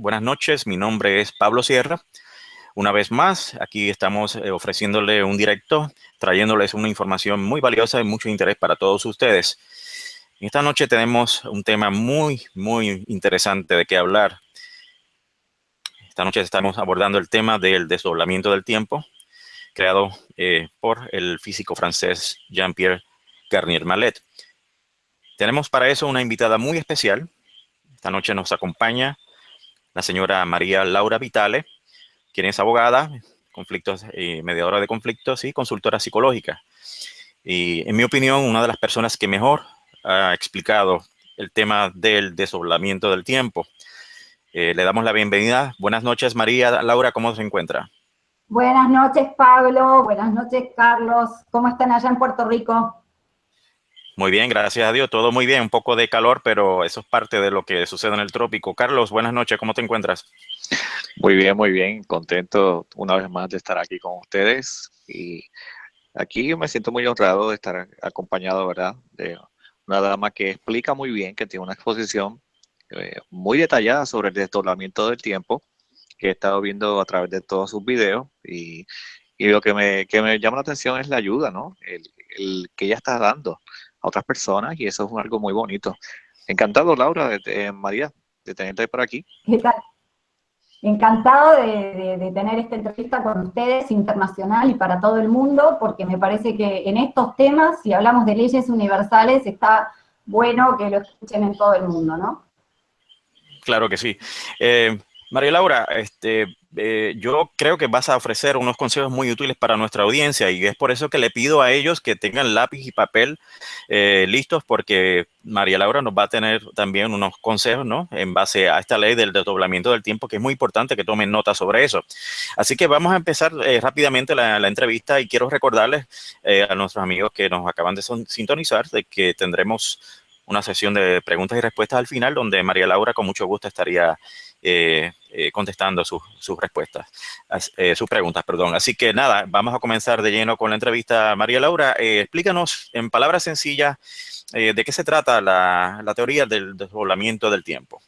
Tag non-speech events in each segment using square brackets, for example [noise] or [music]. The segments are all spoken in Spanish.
Buenas noches, mi nombre es Pablo Sierra. Una vez más, aquí estamos eh, ofreciéndole un directo, trayéndoles una información muy valiosa y mucho interés para todos ustedes. Esta noche tenemos un tema muy, muy interesante de qué hablar. Esta noche estamos abordando el tema del desdoblamiento del tiempo, creado eh, por el físico francés Jean-Pierre Garnier Mallet. Tenemos para eso una invitada muy especial. Esta noche nos acompaña la señora María Laura Vitale, quien es abogada, conflictos, eh, mediadora de conflictos y consultora psicológica. Y en mi opinión, una de las personas que mejor ha explicado el tema del desdoblamiento del tiempo. Eh, le damos la bienvenida. Buenas noches, María Laura, ¿cómo se encuentra? Buenas noches, Pablo. Buenas noches, Carlos. ¿Cómo están allá en Puerto Rico? Muy bien, gracias a Dios, todo muy bien, un poco de calor, pero eso es parte de lo que sucede en el trópico. Carlos, buenas noches, ¿cómo te encuentras? Muy bien, muy bien, contento una vez más de estar aquí con ustedes y aquí me siento muy honrado de estar acompañado, ¿verdad? De una dama que explica muy bien, que tiene una exposición eh, muy detallada sobre el desdoblamiento del tiempo, que he estado viendo a través de todos sus videos y, lo que me, que me llama la atención es la ayuda, ¿no? El que ella está dando a otras personas y eso es algo muy bonito. Encantado, Laura, de, María, de tenerte por aquí. ¿Qué tal? Encantado de, tener esta entrevista con ustedes, internacional y para todo el mundo, porque me parece que en estos temas, si hablamos de leyes universales, está bueno que lo escuchen en todo el mundo, ¿no? Claro que sí. Eh, María Laura, este, eh, yo creo que vas a ofrecer unos consejos muy útiles para nuestra audiencia y es por eso que le pido a ellos que tengan lápiz y papel eh, listos porque María Laura nos va a tener también unos consejos, ¿no? En base a esta ley del desdoblamiento del tiempo, que es muy importante que tomen nota sobre eso. Así que vamos a empezar eh, rápidamente la, entrevista y quiero recordarles a nuestros amigos que nos acaban de sintonizar de que tendremos una sesión de preguntas y respuestas al final donde María Laura con mucho gusto estaría eh, eh, contestando sus, respuestas, eh, sus preguntas, perdón. Así que nada, vamos a comenzar de lleno con la entrevista. María Laura, explícanos en palabras sencillas de qué se trata la, la teoría del desdoblamiento del tiempo.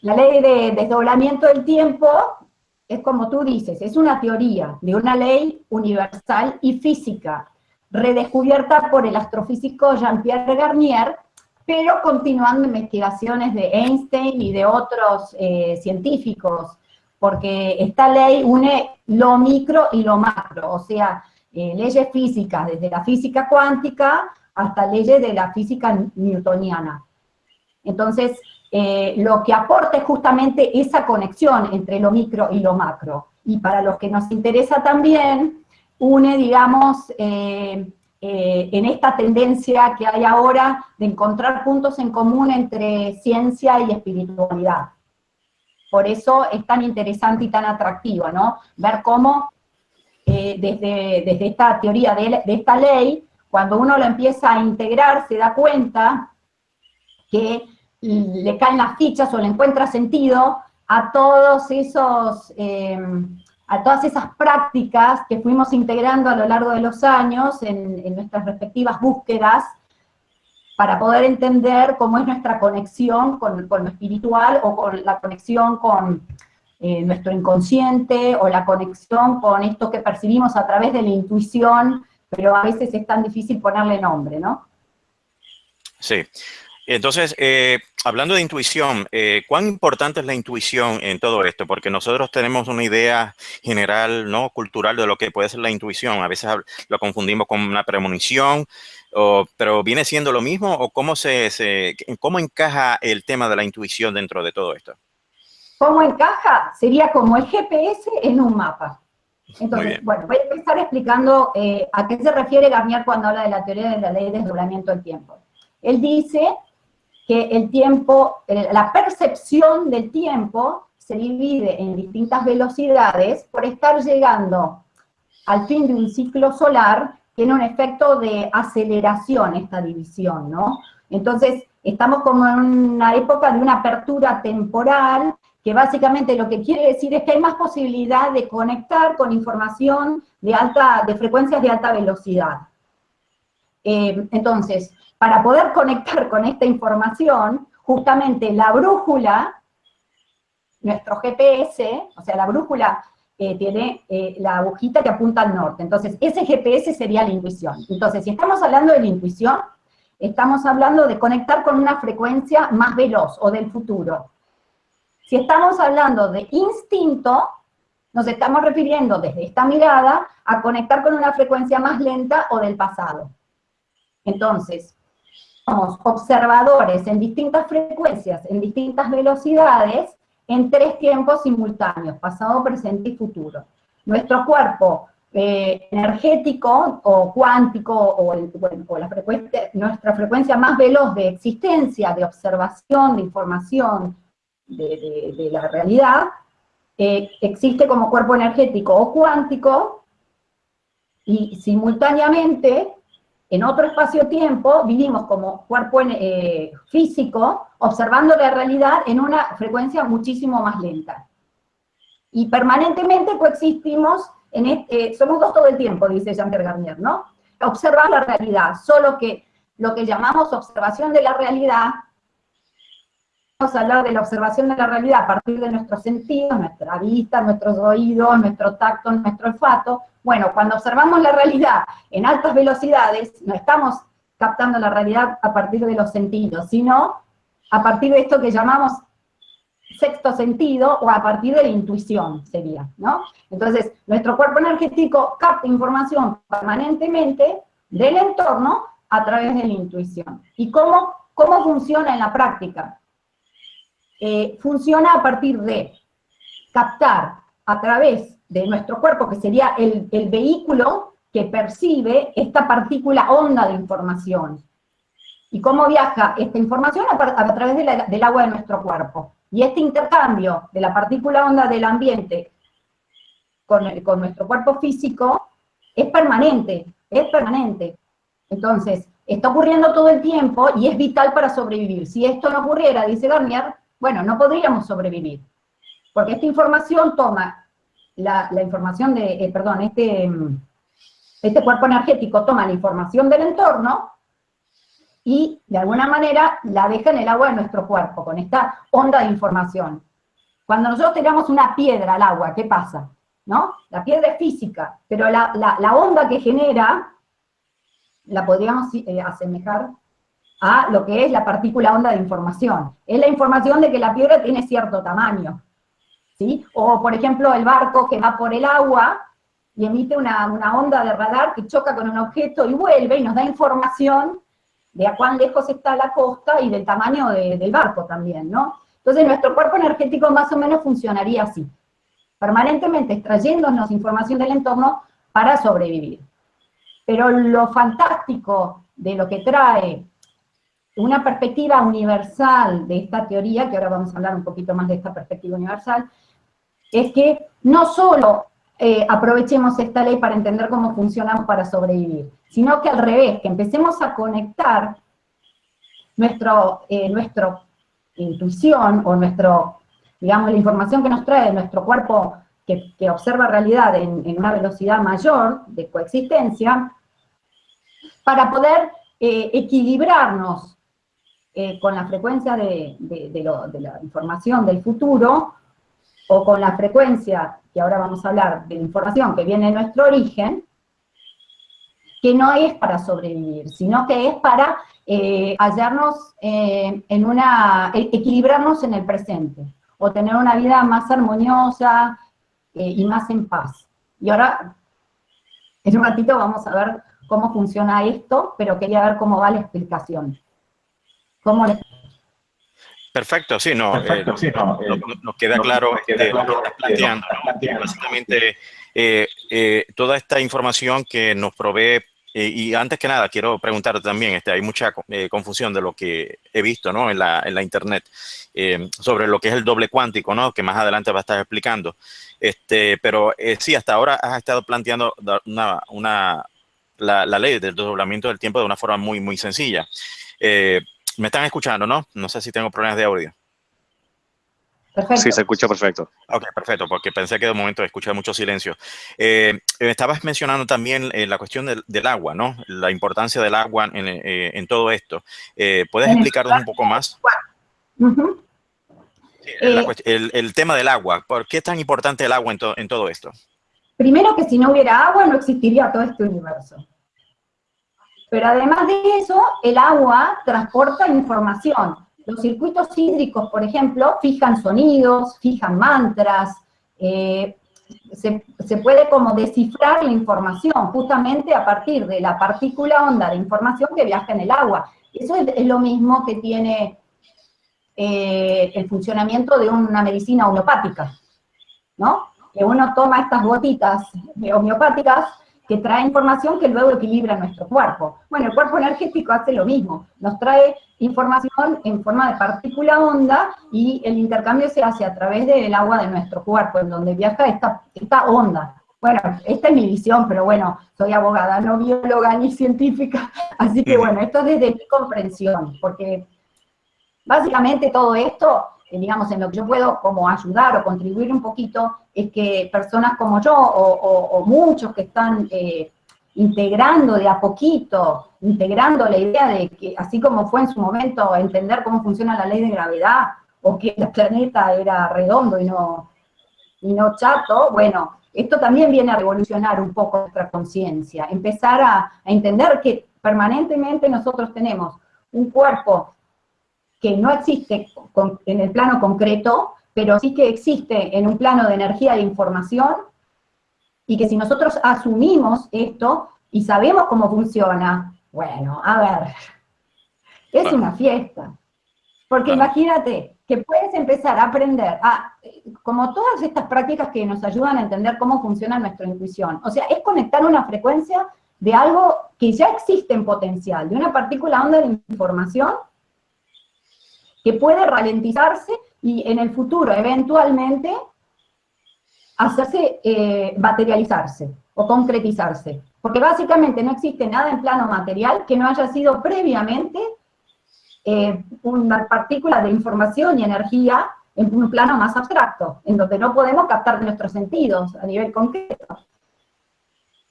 La ley de desdoblamiento del tiempo es como tú dices, es una teoría de una ley universal y física, redescubierta por el astrofísico Jean-Pierre Garnier, pero continuando investigaciones de Einstein y de otros eh, científicos, porque esta ley une lo micro y lo macro, o sea, eh, leyes físicas, desde la física cuántica hasta leyes de la física newtoniana. Entonces, eh, lo que aporta es justamente esa conexión entre lo micro y lo macro. Y para los que nos interesa también, une, digamos, en esta tendencia que hay ahora de encontrar puntos en común entre ciencia y espiritualidad. Por eso es tan interesante y tan atractiva, ¿no? Ver cómo eh, desde, desde, esta teoría de, de, esta ley, cuando uno lo empieza a integrar, se da cuenta que le caen las fichas o le encuentra sentido a todos esos... Eh, a todas esas prácticas que fuimos integrando a lo largo de los años en, nuestras respectivas búsquedas para poder entender cómo es nuestra conexión con, lo espiritual o con la conexión con eh, nuestro inconsciente o la conexión con esto que percibimos a través de la intuición, pero a veces es tan difícil ponerle nombre, ¿no? Sí. Entonces, eh, hablando de intuición, eh, ¿cuán importante es la intuición en todo esto? Porque nosotros tenemos una idea general, ¿no? Cultural de lo que puede ser la intuición. A veces lo confundimos con una premonición, pero ¿viene siendo lo mismo? ¿O cómo, se, cómo encaja el tema de la intuición dentro de todo esto? ¿Cómo encaja? Sería como el GPS en un mapa. Entonces, bueno, voy a empezar explicando eh, a qué se refiere Garnier cuando habla de la teoría de la ley de desdoblamiento del tiempo. Él dice que el tiempo, la percepción del tiempo se divide en distintas velocidades por estar llegando al fin de un ciclo solar, tiene un efecto de aceleración esta división, ¿no? Entonces, estamos como en una época de una apertura temporal, que básicamente lo que quiere decir es que hay más posibilidad de conectar con información de, alta, de frecuencias de alta velocidad. Eh, entonces, para poder conectar con esta información, justamente la brújula nuestro GPS, o sea, la brújula eh, tiene eh, la agujita que apunta al norte. Entonces, ese GPS sería la intuición. Entonces, si estamos hablando de la intuición, estamos hablando de conectar con una frecuencia más veloz o del futuro. Si estamos hablando de instinto, nos estamos refiriendo desde esta mirada a conectar con una frecuencia más lenta o del pasado. Entonces, somos observadores en distintas frecuencias, en distintas velocidades, en tres tiempos simultáneos, pasado, presente y futuro. Nuestro cuerpo eh, energético o cuántico o, la frecuencia, nuestra frecuencia más veloz de existencia, de observación, de información de, la realidad, eh, existe como cuerpo energético o cuántico y simultáneamente en otro espacio-tiempo vivimos como cuerpo eh, físico, observando la realidad en una frecuencia muchísimo más lenta. Y permanentemente coexistimos, en este, somos dos todo el tiempo, dice Jean-Pierre Garnier, ¿no? Observar la realidad, solo que lo que llamamos observación de la realidad, vamos a hablar de la observación de la realidad a partir de nuestros sentidos, nuestra vista, nuestros oídos, nuestro tacto, nuestro olfato, bueno, cuando observamos la realidad en altas velocidades, no estamos captando la realidad a partir de los sentidos, sino a partir de esto que llamamos sexto sentido o a partir de la intuición sería, ¿no? Entonces, nuestro cuerpo energético capta información permanentemente del entorno a través de la intuición. ¿Y cómo, cómo funciona en la práctica? Eh, funciona a partir de captar a través de nuestro cuerpo, que sería el, vehículo que percibe esta partícula onda de información. ¿Y cómo viaja esta información? A, través del agua de nuestro cuerpo. Y este intercambio de la partícula onda del ambiente con, con nuestro cuerpo físico es permanente, es permanente. Entonces, está ocurriendo todo el tiempo y es vital para sobrevivir. Si esto no ocurriera, dice Garnier, bueno, no podríamos sobrevivir. Porque esta información toma la, información de, eh, perdón, este, este cuerpo energético toma la información del entorno y de alguna manera la deja en el agua de nuestro cuerpo, con esta onda de información. Cuando nosotros tiramos una piedra al agua, ¿qué pasa? ¿No? La piedra es física, pero la, onda que genera la podríamos eh, asemejar a lo que es la partícula onda de información. Es la información de que la piedra tiene cierto tamaño. O, por ejemplo, el barco que va por el agua y emite una, onda de radar que choca con un objeto y vuelve y nos da información de a cuán lejos está la costa y del tamaño del barco también, ¿no? Entonces nuestro cuerpo energético más o menos funcionaría así, permanentemente extrayéndonos información del entorno para sobrevivir. Pero lo fantástico de lo que trae una perspectiva universal de esta teoría, que ahora vamos a hablar un poquito más de esta perspectiva universal, es que no solo eh, aprovechemos esta ley para entender cómo funcionamos para sobrevivir, sino que al revés, que empecemos a conectar nuestro, eh, nuestra intuición o nuestro, digamos, la información que nos trae nuestro cuerpo que, observa realidad en, una velocidad mayor de coexistencia, para poder eh, equilibrarnos con la frecuencia de, de, la información del futuro o con la frecuencia, que ahora vamos a hablar de información que viene de nuestro origen, que no es para sobrevivir, sino que es para eh, hallarnos eh, en una, e, equilibrarnos en el presente, o tener una vida más armoniosa eh, y más en paz. Y ahora, en un ratito vamos a ver cómo funciona esto, pero quería ver cómo va la explicación. ¿Cómo Perfecto, sí, no, eh, eh, nos queda claro lo que estás planteando. Básicamente, eh, toda esta información que nos provee, y antes que nada, quiero preguntarte también, este, hay mucha confusión de lo que he visto ¿no? en, la, en la internet sobre lo que es el doble cuántico, ¿no? que más adelante va a estar explicando. Este, pero sí, hasta ahora has estado planteando una, una la, la, ley del doblamiento del tiempo de una forma muy, muy sencilla. Me están escuchando, ¿no? No sé si tengo problemas de audio. Perfecto. Sí, se escucha perfecto. Ok, perfecto, porque pensé que de momento escuché mucho silencio. Eh, estabas mencionando también eh, la cuestión del, agua, ¿no? La importancia del agua en, eh, todo esto. ¿Puedes explicarnos un poco más? el, tema del agua, ¿por qué es tan importante el agua en, en todo esto? Primero que si no hubiera agua no existiría todo este universo. Pero además de eso, el agua transporta información. Los circuitos hídricos, por ejemplo, fijan sonidos, fijan mantras, eh, se, puede como descifrar la información justamente a partir de la partícula onda de información que viaja en el agua. Eso es, lo mismo que tiene eh, el funcionamiento de una medicina homeopática, ¿no? Que uno toma estas gotitas homeopáticas que trae información que luego equilibra nuestro cuerpo. Bueno, el cuerpo energético hace lo mismo, nos trae información en forma de partícula onda y el intercambio se hace a través del agua de nuestro cuerpo, en donde viaja esta, esta onda. Bueno, esta es mi visión, pero bueno, soy abogada, no bióloga ni científica, [laughs] así que bueno, esto es desde mi comprensión, porque básicamente todo esto digamos, en lo que yo puedo como ayudar o contribuir un poquito, es que personas como yo o, muchos que están eh, integrando de a poquito, integrando la idea de que, así como fue en su momento entender cómo funciona la ley de gravedad, o que el planeta era redondo y no, y no chato, bueno, esto también viene a revolucionar un poco nuestra conciencia, empezar a entender que permanentemente nosotros tenemos un cuerpo que no existe en el plano concreto, pero sí que existe en un plano de energía de información, y que si nosotros asumimos esto y sabemos cómo funciona, bueno, a ver, es una fiesta. Porque imagínate que puedes empezar a aprender, a, como todas estas prácticas que nos ayudan a entender cómo funciona nuestra intuición, o sea, es conectar una frecuencia de algo que ya existe en potencial, de una partícula onda de información que puede ralentizarse y en el futuro, eventualmente, hacerse, eh, materializarse o concretizarse. Porque básicamente no existe nada en plano material que no haya sido previamente eh, una partícula de información y energía en un plano más abstracto, en donde no podemos captar nuestros sentidos a nivel concreto.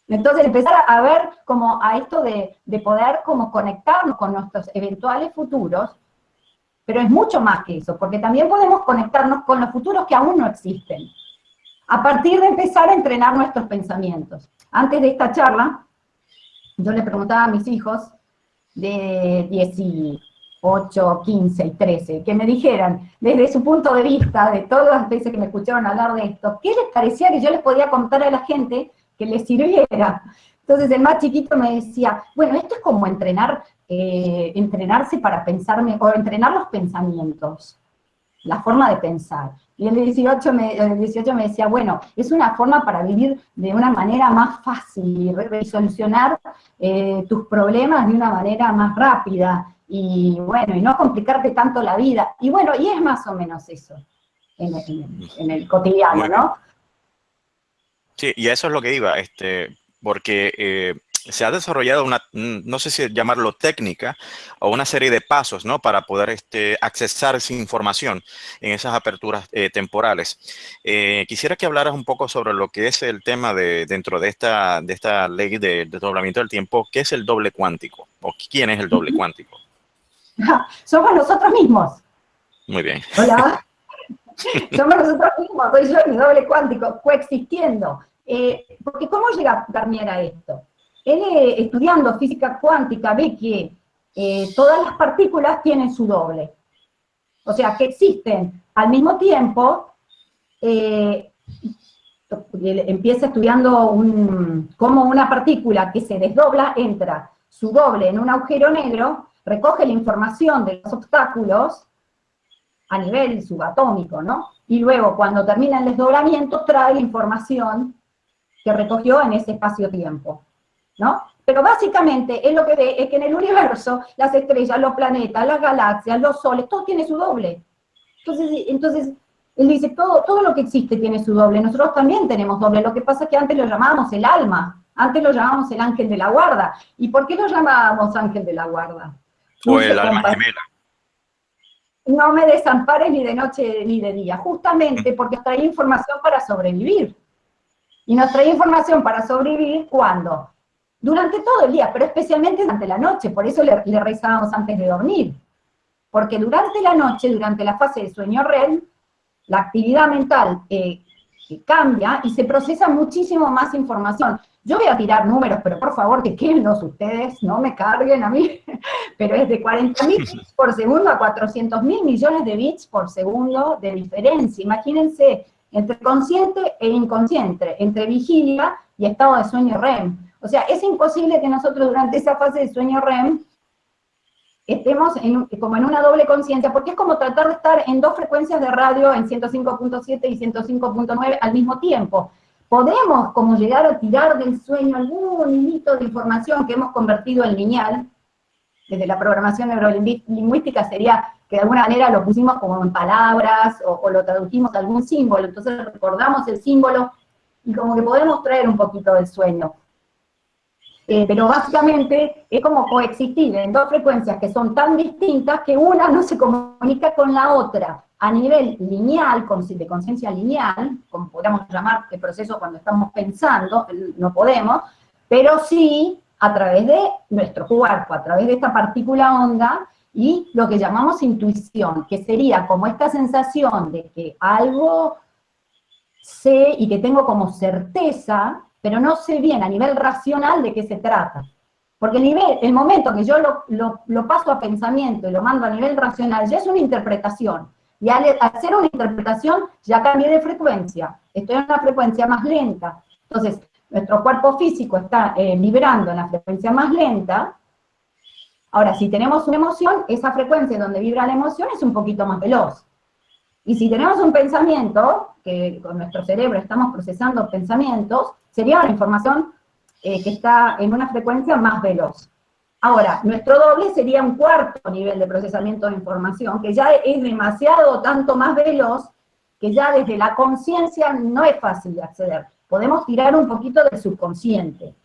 Entonces empezar a ver como a esto de, de poder como conectarnos con nuestros eventuales futuros pero es mucho más que eso, porque también podemos conectarnos con los futuros que aún no existen, a partir de empezar a entrenar nuestros pensamientos. Antes de esta charla, yo le preguntaba a mis hijos de 18, 15 y 13, que me dijeran, desde su punto de vista, de todas las veces que me escucharon hablar de esto, ¿qué les parecía que yo les podía contar a la gente que les sirviera? Entonces el más chiquito me decía, bueno, esto es como entrenar eh, entrenarse para pensarme, o entrenar los pensamientos, la forma de pensar. Y el 18 me, el 18 me decía, bueno, es una forma para vivir de una manera más fácil, y solucionar eh, tus problemas de una manera más rápida, y bueno, y no complicarte tanto la vida. Y bueno, y es más o menos eso en el, en el cotidiano, ¿no? Sí, y eso es lo que iba, este, porque eh, se ha desarrollado una, no sé si llamarlo técnica, o una serie de pasos, ¿no? Para poder este, accesar esa información en esas aperturas eh, temporales. Eh, quisiera que hablaras un poco sobre lo que es el tema de, dentro de esta, de esta ley de desdoblamiento del tiempo, ¿qué es el doble cuántico? ¿O quién es el doble cuántico? Somos nosotros mismos. Muy bien. Hola. [laughs] [laughs] Somos nosotros mismos, soy yo mi doble cuántico, coexistiendo. Eh, porque ¿cómo llega Garnier a esto? Él, eh, estudiando física cuántica, ve que eh, todas las partículas tienen su doble. O sea, que existen al mismo tiempo, empieza estudiando un, cómo una partícula que se desdobla entra su doble en un agujero negro, recoge la información de los obstáculos a nivel subatómico, ¿no? Y luego, cuando termina el desdoblamiento, trae la información que recogió en ese espacio-tiempo, ¿no? Pero básicamente él lo que ve es que en el universo las estrellas, los planetas, las galaxias, los soles, todo tiene su doble. Entonces, entonces él dice, todo, todo lo que existe tiene su doble, nosotros también tenemos doble, lo que pasa es que antes lo llamábamos el alma, antes lo llamábamos el ángel de la guarda. ¿Y por qué lo llamábamos ángel de la guarda? O el alma gemela. No me desampares ni de noche ni de día, justamente porque trae información para sobrevivir. Y nos trae información para sobrevivir cuando? Durante todo el día, pero especialmente durante la noche, por eso le, rezábamos antes de dormir. Porque durante la noche, durante la fase de sueño REM, la actividad mental eh, cambia y se procesa muchísimo más información. Yo voy a tirar números, pero por favor, que quédenlos ustedes, no me carguen a mí, [laughs] pero es de 40.000 bits [laughs] por segundo a 400.000 millones de bits por segundo de diferencia. Imagínense, entre consciente e inconsciente, entre vigilia y estado de sueño REM. O sea, es imposible que nosotros durante esa fase de sueño REM estemos como en una doble conciencia, porque es como tratar de estar en dos frecuencias de radio, en 105.7 y 105.9 al mismo tiempo. Podemos como llegar a tirar del sueño algún hilito de información que hemos convertido en lineal, desde la programación neurolingüística sería que de alguna manera lo pusimos como en palabras o, o lo tradujimos a algún símbolo, entonces recordamos el símbolo y como que podemos traer un poquito del sueño. Eh, pero básicamente es como coexistir en dos frecuencias que son tan distintas que una no se comunica con la otra a nivel lineal, de conciencia lineal, como podríamos llamar el proceso cuando estamos pensando, no podemos, pero sí a través de nuestro cuerpo, a través de esta partícula onda, y lo que llamamos intuición, que sería como esta sensación de que algo sé y que tengo como certeza pero no sé bien a nivel racional de qué se trata. Porque el, nivel, el momento que yo lo, paso a pensamiento y lo mando a nivel racional, ya es una interpretación. Y al hacer una interpretación, ya cambié de frecuencia. Estoy en una frecuencia más lenta. Entonces, nuestro cuerpo físico está eh, vibrando en la frecuencia más lenta. Ahora, si tenemos una emoción, esa frecuencia donde vibra la emoción es un poquito más veloz. Y si tenemos un pensamiento, que con nuestro cerebro estamos procesando pensamientos, sería una información eh, que está en una frecuencia más veloz. Ahora, nuestro doble sería un cuarto nivel de procesamiento de información, que ya es demasiado tanto más veloz, que ya desde la conciencia no es fácil de acceder. Podemos tirar un poquito del subconsciente,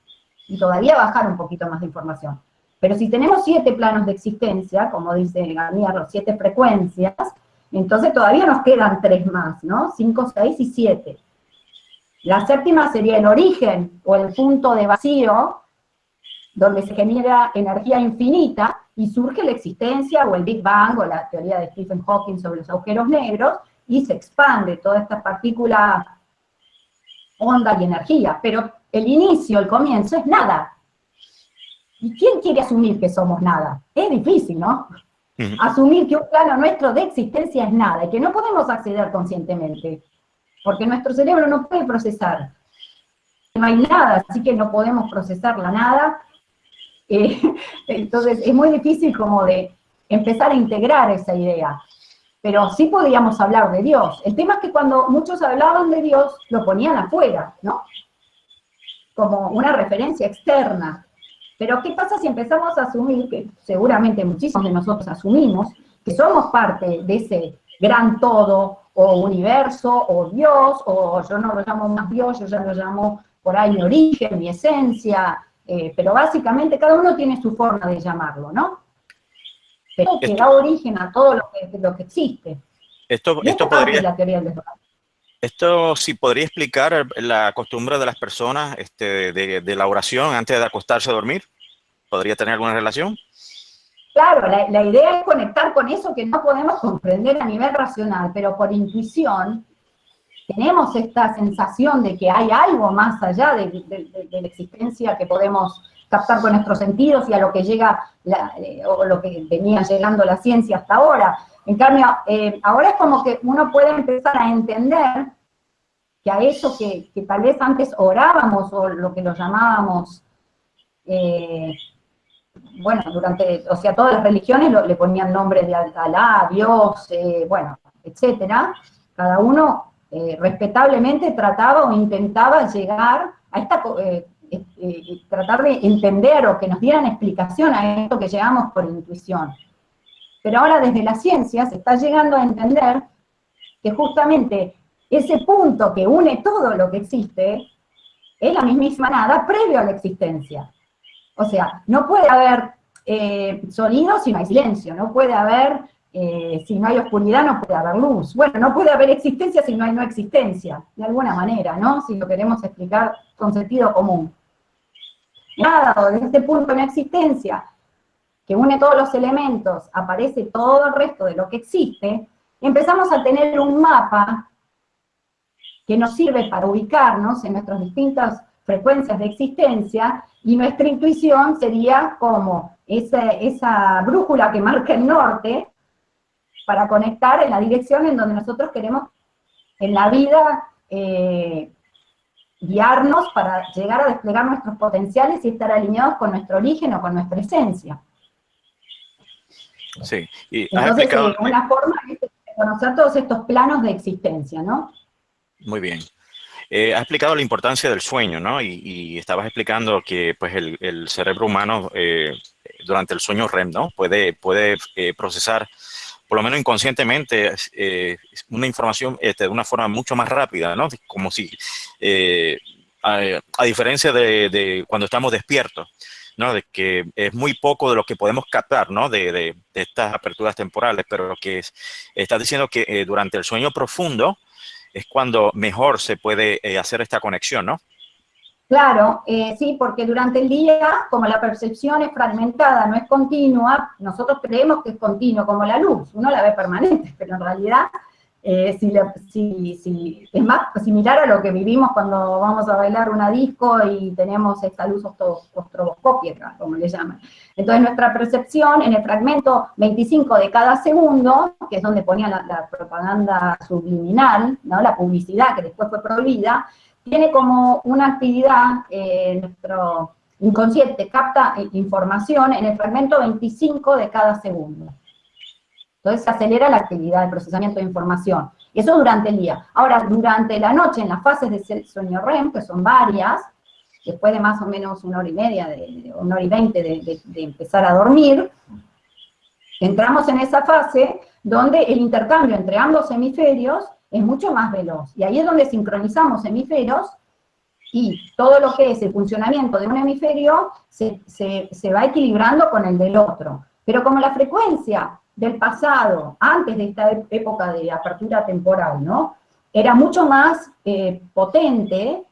y todavía bajar un poquito más de información. Pero si tenemos siete planos de existencia, como dice Garnier, siete frecuencias, entonces todavía nos quedan tres más, ¿no? Cinco, seis y siete. La séptima sería el origen o el punto de vacío, donde se genera energía infinita y surge la existencia o el Big Bang o la teoría de Stephen Hawking sobre los agujeros negros y se expande toda esta partícula, onda y energía. Pero el inicio, el comienzo es nada. ¿Y quién quiere asumir que somos nada? Es difícil, ¿no? Asumir que un plano nuestro de existencia es nada y que no podemos acceder conscientemente porque nuestro cerebro no puede procesar. No hay nada, así que no podemos procesar la nada. [laughs] Eh, entonces es muy difícil como de empezar a integrar esa idea. Pero sí podríamos hablar de Dios. El tema es que cuando muchos hablaban de Dios, lo ponían afuera, ¿no? Como una referencia externa. Pero ¿qué pasa si empezamos a asumir, que seguramente muchísimos de nosotros asumimos, que somos parte de ese gran todo, o universo, o Dios, o yo no lo llamo más Dios, yo ya lo llamo por ahí mi origen, mi esencia, eh, pero básicamente cada uno tiene su forma de llamarlo, ¿no? Pero que da origen a todo lo que, lo que existe. Esto, esto podría... Esto sí podría explicar la costumbre de las personas este, de, de la oración antes de acostarse a dormir. ¿Podría tener alguna relación? Claro, la, idea es conectar con eso que no podemos comprender a nivel racional, pero por intuición tenemos esta sensación de que hay algo más allá de, la existencia que podemos captar con nuestros sentidos y a lo que llega, eh, o lo que venía llegando la ciencia hasta ahora. En cambio, eh, ahora es como que uno puede empezar a entender que a eso que, tal vez antes orábamos, o lo que lo llamábamos eh, bueno, durante, o sea, todas las religiones le ponían nombres de Alá, Dios, bueno, etcétera. Cada uno respetablemente trataba o intentaba llegar a esta, tratar de entender o que nos dieran explicación a esto que llegamos por intuición. Pero ahora desde la ciencia se está llegando a entender que justamente ese punto que une todo lo que existe es la mismísima nada previo a la existencia. O sea, no puede haber eh, sonido si no hay silencio, no puede haber, eh, si no hay oscuridad, no puede haber luz. Bueno, no puede haber existencia si no hay no existencia, de alguna manera, ¿no? Si lo queremos explicar con sentido común. Nada, desde este punto de no existencia, que une todos los elementos, aparece todo el resto de lo que existe, empezamos a tener un mapa que nos sirve para ubicarnos en nuestras distintas frecuencias de existencia, y nuestra intuición sería como esa, esa brújula que marca el norte, para conectar en la dirección en donde nosotros queremos en la vida eh, guiarnos para llegar a desplegar nuestros potenciales y estar alineados con nuestro origen o con nuestra esencia. Sí, y Entonces, eh, una forma es conocer todos estos planos de existencia, ¿no? Muy bien. Eh, has explicado la importancia del sueño, ¿no? Y, estabas explicando que pues, el, cerebro humano eh, durante el sueño REM, ¿no? Puede, puede procesar, por lo menos inconscientemente, una información este, de una forma mucho más rápida, ¿no? Como si, a, diferencia de cuando estamos despiertos, ¿no? De que es muy poco de lo que podemos captar, ¿no? De, estas aperturas temporales, pero lo que es, está diciendo que eh, durante el sueño profundo es cuando mejor se puede eh, hacer esta conexión, ¿no? Claro, eh, sí, porque durante el día, como la percepción es fragmentada, no es continua, nosotros creemos que es continuo, como la luz, uno la ve permanente, pero en realidad eh, si, es más similar a lo que vivimos cuando vamos a bailar una disco y tenemos esta luz ostroboscópica, como le llaman. Entonces nuestra percepción en el fragmento 25 de cada segundo, que es donde ponía la, propaganda subliminal, ¿no? la publicidad que después fue prohibida, tiene como una actividad, eh, nuestro inconsciente capta información en el fragmento 25 de cada segundo. Entonces se acelera la actividad de procesamiento de información. Eso durante el día. Ahora, durante la noche, en las fases de sueño REM, que son varias, después de más o menos una hora y media, de, una hora y veinte de, empezar a dormir, entramos en esa fase donde el intercambio entre ambos hemisferios es mucho más veloz. Y ahí es donde sincronizamos hemisferios y todo lo que es el funcionamiento de un hemisferio se, se va equilibrando con el del otro. Pero como la frecuencia del pasado, antes de esta época de apertura temporal, ¿no? Era mucho más eh, potente,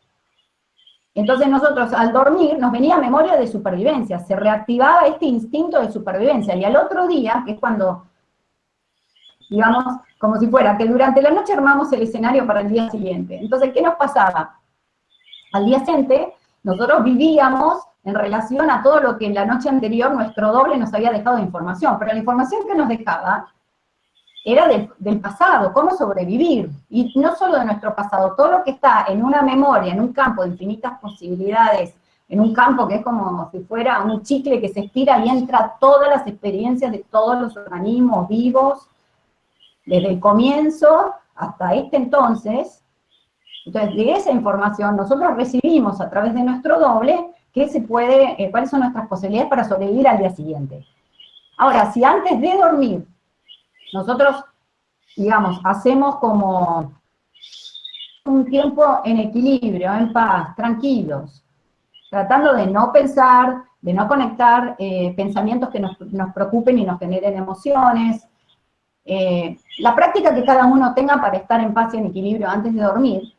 entonces nosotros al dormir nos venía memoria de supervivencia, se reactivaba este instinto de supervivencia, y al otro día, que es cuando, digamos, como si fuera, que durante la noche armamos el escenario para el día siguiente. Entonces, ¿qué nos pasaba? Al día siguiente, nosotros vivíamos en relación a todo lo que en la noche anterior nuestro doble nos había dejado de información, pero la información que nos dejaba era del, pasado, cómo sobrevivir, y no solo de nuestro pasado, todo lo que está en una memoria, en un campo de infinitas posibilidades, en un campo que es como si fuera un chicle que se estira y entra todas las experiencias de todos los organismos vivos, desde el comienzo hasta este entonces, entonces de esa información nosotros recibimos a través de nuestro doble qué se puede, eh, cuáles son nuestras posibilidades para sobrevivir al día siguiente. Ahora, si antes de dormir, nosotros, digamos, hacemos como un tiempo en equilibrio, en paz, tranquilos, tratando de no pensar, de no conectar eh, pensamientos que nos, preocupen y nos generen emociones, eh, la práctica que cada uno tenga para estar en paz y en equilibrio antes de dormir.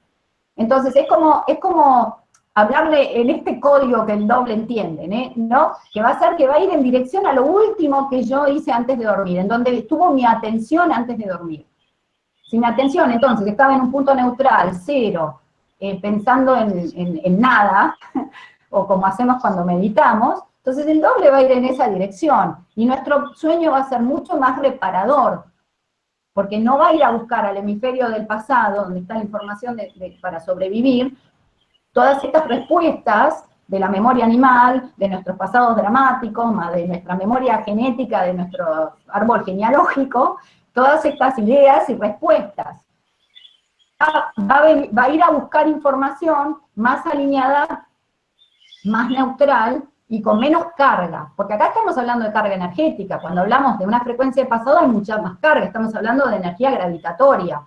Entonces, es como, es como hablarle en este código que el doble entiende, ¿eh? ¿no? Que va a ser que va a ir en dirección a lo último que yo hice antes de dormir, en donde estuvo mi atención antes de dormir. Si mi atención, entonces, estaba en un punto neutral, cero, eh, pensando en, nada, [laughs] o como hacemos cuando meditamos, entonces el doble va a ir en esa dirección, y nuestro sueño va a ser mucho más reparador, porque no va a ir a buscar al hemisferio del pasado, donde está la información para sobrevivir, todas estas respuestas de la memoria animal, de nuestros pasados dramáticos, de nuestra memoria genética, de nuestro árbol genealógico, todas estas ideas y respuestas. Va a, ir a buscar información más alineada, más neutral y con menos carga, porque acá estamos hablando de carga energética, cuando hablamos de una frecuencia de pasado hay mucha más carga, estamos hablando de energía gravitatoria,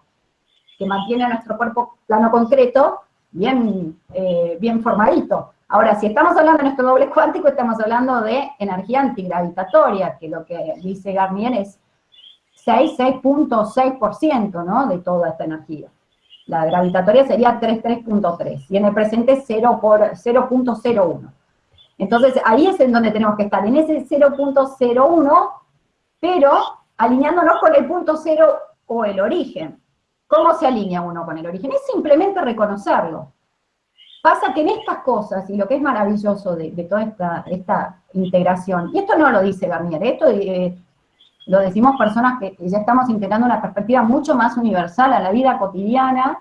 que mantiene nuestro cuerpo plano concreto bien, eh, bien formadito. Ahora, si estamos hablando de nuestro doble cuántico, estamos hablando de energía antigravitatoria, que lo que dice Garnier es 6,6.6% ¿no? de toda esta energía. La gravitatoria sería 33.3, y en el presente 0.01. Entonces, ahí es en donde tenemos que estar, en ese 0.01, pero alineándonos con el punto 0 o el origen. ¿Cómo se alinea uno con el origen? Es simplemente reconocerlo. Pasa que en estas cosas, y lo que es maravilloso de, toda esta, esta, integración, y esto no lo dice Garnier, esto eh, lo decimos personas que ya estamos integrando una perspectiva mucho más universal a la vida cotidiana,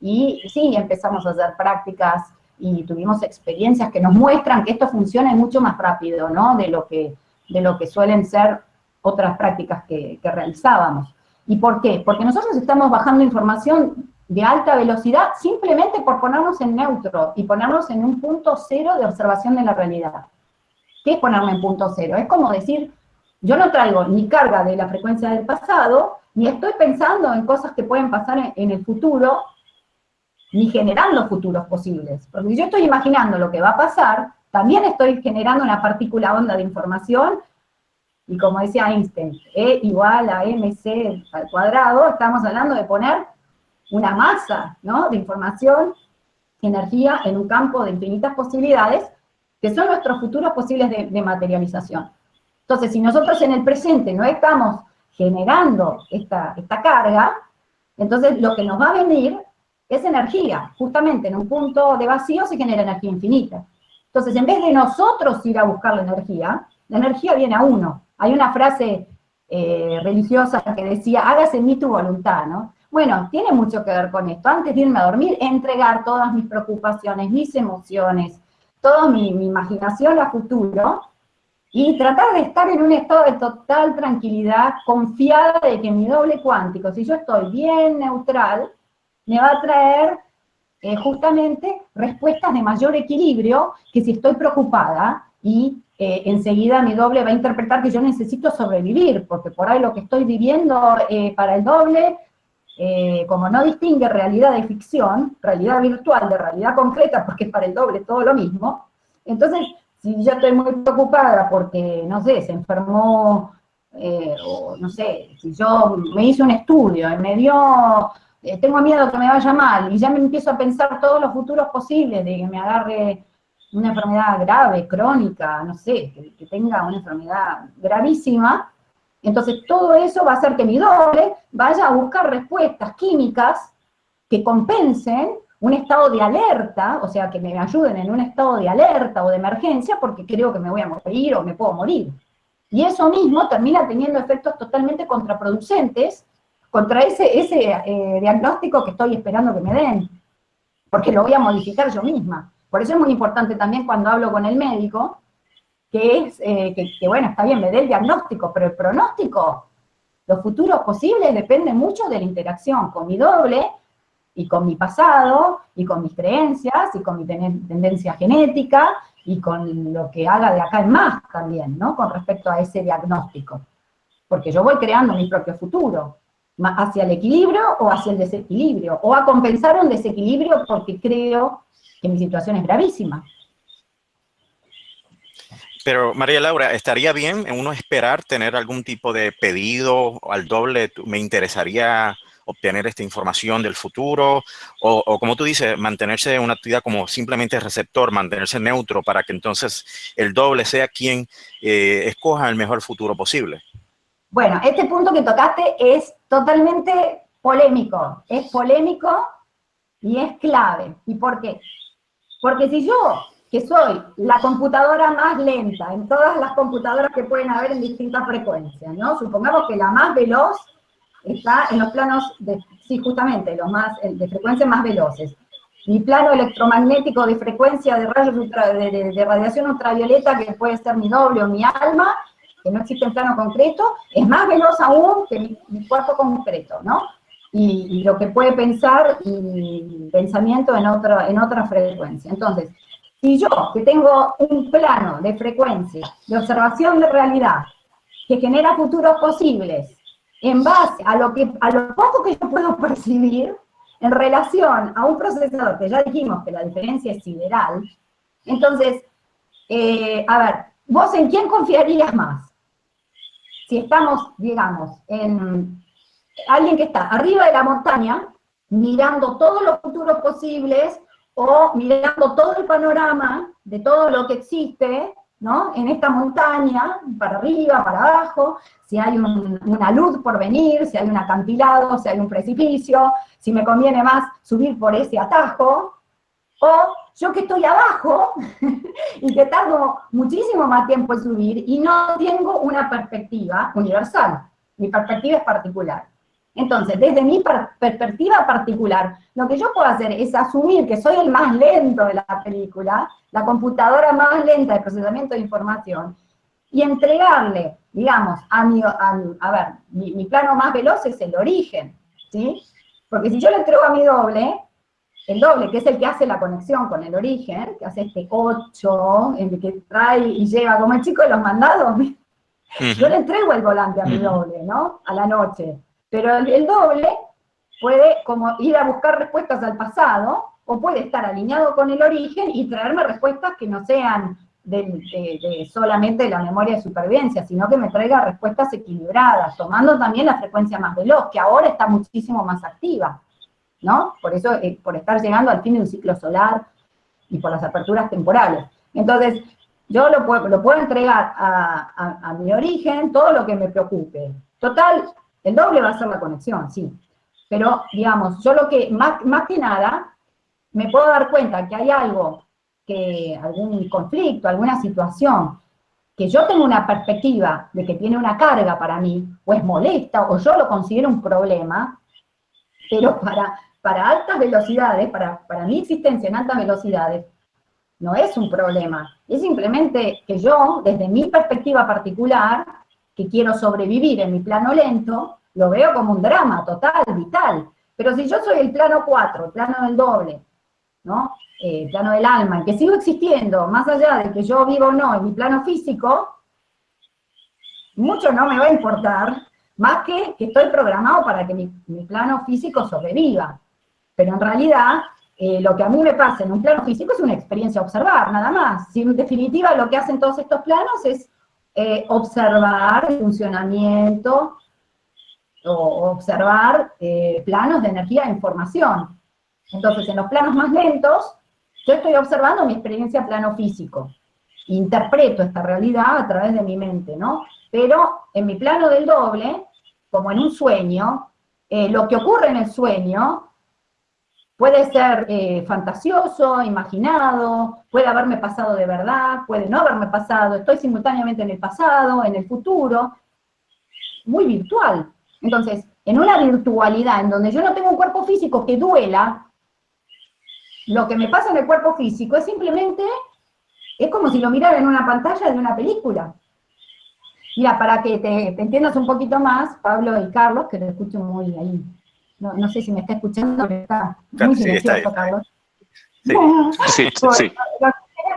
y sí, empezamos a hacer prácticas y tuvimos experiencias que nos muestran que esto funciona mucho más rápido, ¿no? De lo que, de lo que suelen ser otras prácticas que, realizábamos. ¿Y por qué? Porque nosotros estamos bajando información de alta velocidad simplemente por ponernos en neutro y ponernos en un punto cero de observación de la realidad. ¿Qué es ponerme en punto cero? Es como decir, yo no traigo ni carga de la frecuencia del pasado, ni estoy pensando en cosas que pueden pasar en, el futuro, ni generando futuros posibles. Porque si yo estoy imaginando lo que va a pasar, también estoy generando una partícula onda de información, y como decía Einstein, E igual a mc al cuadrado, estamos hablando de poner una masa ¿no? de información, energía en un campo de infinitas posibilidades, que son nuestros futuros posibles de, materialización. Entonces, si nosotros en el presente no estamos generando esta, esta carga, entonces lo que nos va a venir es energía. Justamente en un punto de vacío se genera energía infinita. Entonces, en vez de nosotros ir a buscar la energía, la energía viene a uno. Hay una frase eh, religiosa que decía, hágase en mí tu voluntad, ¿no? Bueno, tiene mucho que ver con esto. Antes de irme a dormir, entregar todas mis preocupaciones, mis emociones, toda mi, imaginación a futuro, y tratar de estar en un estado de total tranquilidad, confiada de que mi doble cuántico, si yo estoy bien neutral, me va a traer eh, justamente respuestas de mayor equilibrio que si estoy preocupada y eh, enseguida mi doble va a interpretar que yo necesito sobrevivir, porque por ahí lo que estoy viviendo eh, para el doble como no distingue realidad de ficción, realidad virtual de realidad concreta, porque para el doble todo lo mismo, entonces, si yo estoy muy preocupada porque, no sé, se enfermó, o no sé, si yo me hice un estudio y me dio, eh, tengo miedo que me vaya mal, y ya me empiezo a pensar todos los futuros posibles de que me agarre una enfermedad grave, crónica, no sé, que tenga una enfermedad gravísima, entonces todo eso va a hacer que mi doble vaya a buscar respuestas químicas que compensen un estado de alerta, o sea, que me ayuden en un estado de alerta o de emergencia porque creo que me voy a morir o me puedo morir. Y eso mismo termina teniendo efectos totalmente contraproducentes contra ese, ese eh, diagnóstico que estoy esperando que me den, porque lo voy a modificar yo misma. Por eso es muy importante también cuando hablo con el médico, que es, eh, que, bueno, está bien, me dé el diagnóstico, pero el pronóstico, los futuros posibles dependen mucho de la interacción con mi doble, y con mi pasado, y con mis creencias, y con mi tendencia genética, y con lo que haga de acá en más también, ¿no? Con respecto a ese diagnóstico. Porque yo voy creando mi propio futuro, hacia el equilibrio o hacia el desequilibrio, o a compensar un desequilibrio porque creo que mi situación es gravísima. Pero María Laura, ¿estaría bien en uno esperar tener algún tipo de pedido al doble? ¿Me interesaría obtener esta información del futuro? O, como tú dices, mantenerse en una actividad como simplemente receptor, mantenerse neutro para que entonces el doble sea quien eh, escoja el mejor futuro posible. Bueno, este punto que tocaste es totalmente polémico. Es polémico y es clave. ¿Y por qué? Porque si yo que soy la computadora más lenta en todas las computadoras que pueden haber en distintas frecuencias, ¿no? Supongamos que la más veloz está en los planos, de, sí, justamente, los más, de frecuencias más veloces. Mi plano electromagnético de frecuencia de, rayos de, radiación ultravioleta, que puede ser mi doble o mi alma, no existe en plano concreto, es más veloz aún que mi, cuerpo concreto, ¿no? Y, lo que puede pensar y pensamiento en otra, en otra frecuencia. Entonces, si yo, que tengo un plano de frecuencia, de observación de realidad, que genera futuros posibles, en base a lo, que, a lo poco que yo puedo percibir, en relación a un procesador, que ya dijimos que la diferencia es sideral, entonces, eh, a ver, ¿vos en quién confiarías más? Si estamos, digamos, en alguien que está arriba de la montaña, mirando todos los futuros posibles, o mirando todo el panorama de todo lo que existe, ¿no? En esta montaña, para arriba, para abajo, si hay una luz por venir, si hay un acantilado, si hay un precipicio, si me conviene más subir por ese atajo, o yo que estoy abajo [laughs] y que tardo muchísimo más tiempo en subir y no tengo una perspectiva universal, mi perspectiva es particular. Entonces, desde mi perspectiva particular, lo que yo puedo hacer es asumir que soy el más lento de la película, la computadora más lenta de procesamiento de información, y entregarle, digamos, a mi, a, ver, mi, plano más veloz es el origen, ¿sí? Porque si yo le entrego a mi doble, el doble, que es el que hace la conexión con el origen, que hace este 8, el que trae y lleva, como el chico de los mandados, [laughs] yo le entrego el volante a mi doble, ¿no? A la noche. Pero el, doble puede como ir a buscar respuestas al pasado, o puede estar alineado con el origen y traerme respuestas que no sean de, solamente la memoria de supervivencia, sino que me traiga respuestas equilibradas, tomando también la frecuencia más veloz, que ahora está muchísimo más activa, ¿no? Por eso, eh, por estar llegando al fin de un ciclo solar y por las aperturas temporales. Entonces, yo lo puedo, lo puedo entregar a, a mi origen todo lo que me preocupe. Total, el doble va a ser la conexión, sí. Pero, digamos, yo lo que, más, más que nada, me puedo dar cuenta que hay algo, que algún conflicto, alguna situación, que yo tengo una perspectiva de que tiene una carga para mí, o es molesta, o yo lo considero un problema, pero para, para altas velocidades, para, mi existencia en altas velocidades, no es un problema. Es simplemente que yo, desde mi perspectiva particular, que quiero sobrevivir en mi plano lento, lo veo como un drama total, vital. Pero si yo soy el plano 4, el plano del doble, ¿no? Eh, plano del alma, que sigo existiendo, más allá de que yo vivo o no en mi plano físico, mucho no me va a importar, más que que estoy programado para que mi, plano físico sobreviva. Pero en realidad, eh, lo que a mí me pasa en un plano físico es una experiencia observar, nada más. Si en definitiva lo que hacen todos estos planos es eh, observar el funcionamiento o observar eh, planos de energía e información. Entonces, en los planos más lentos, yo estoy observando mi experiencia plano físico. Interpreto esta realidad a través de mi mente, ¿no? Pero en mi plano del doble, como en un sueño, lo que ocurre en el sueño puede ser eh, fantasioso, imaginado, puede haberme pasado de verdad, puede no haberme pasado, estoy simultáneamente en el pasado, en el futuro, muy virtual. Entonces, en una virtualidad en donde yo no tengo un cuerpo físico que duela, lo que me pasa en el cuerpo físico es simplemente, es como si lo mirara en una pantalla de una película. Mira, para que te, entiendas un poquito más, Pablo y Carlos, que te escucho muy ahí, no, sé si me está escuchando, pero está muy silencioso, Carlos. [laughs] Sí, sí, sí.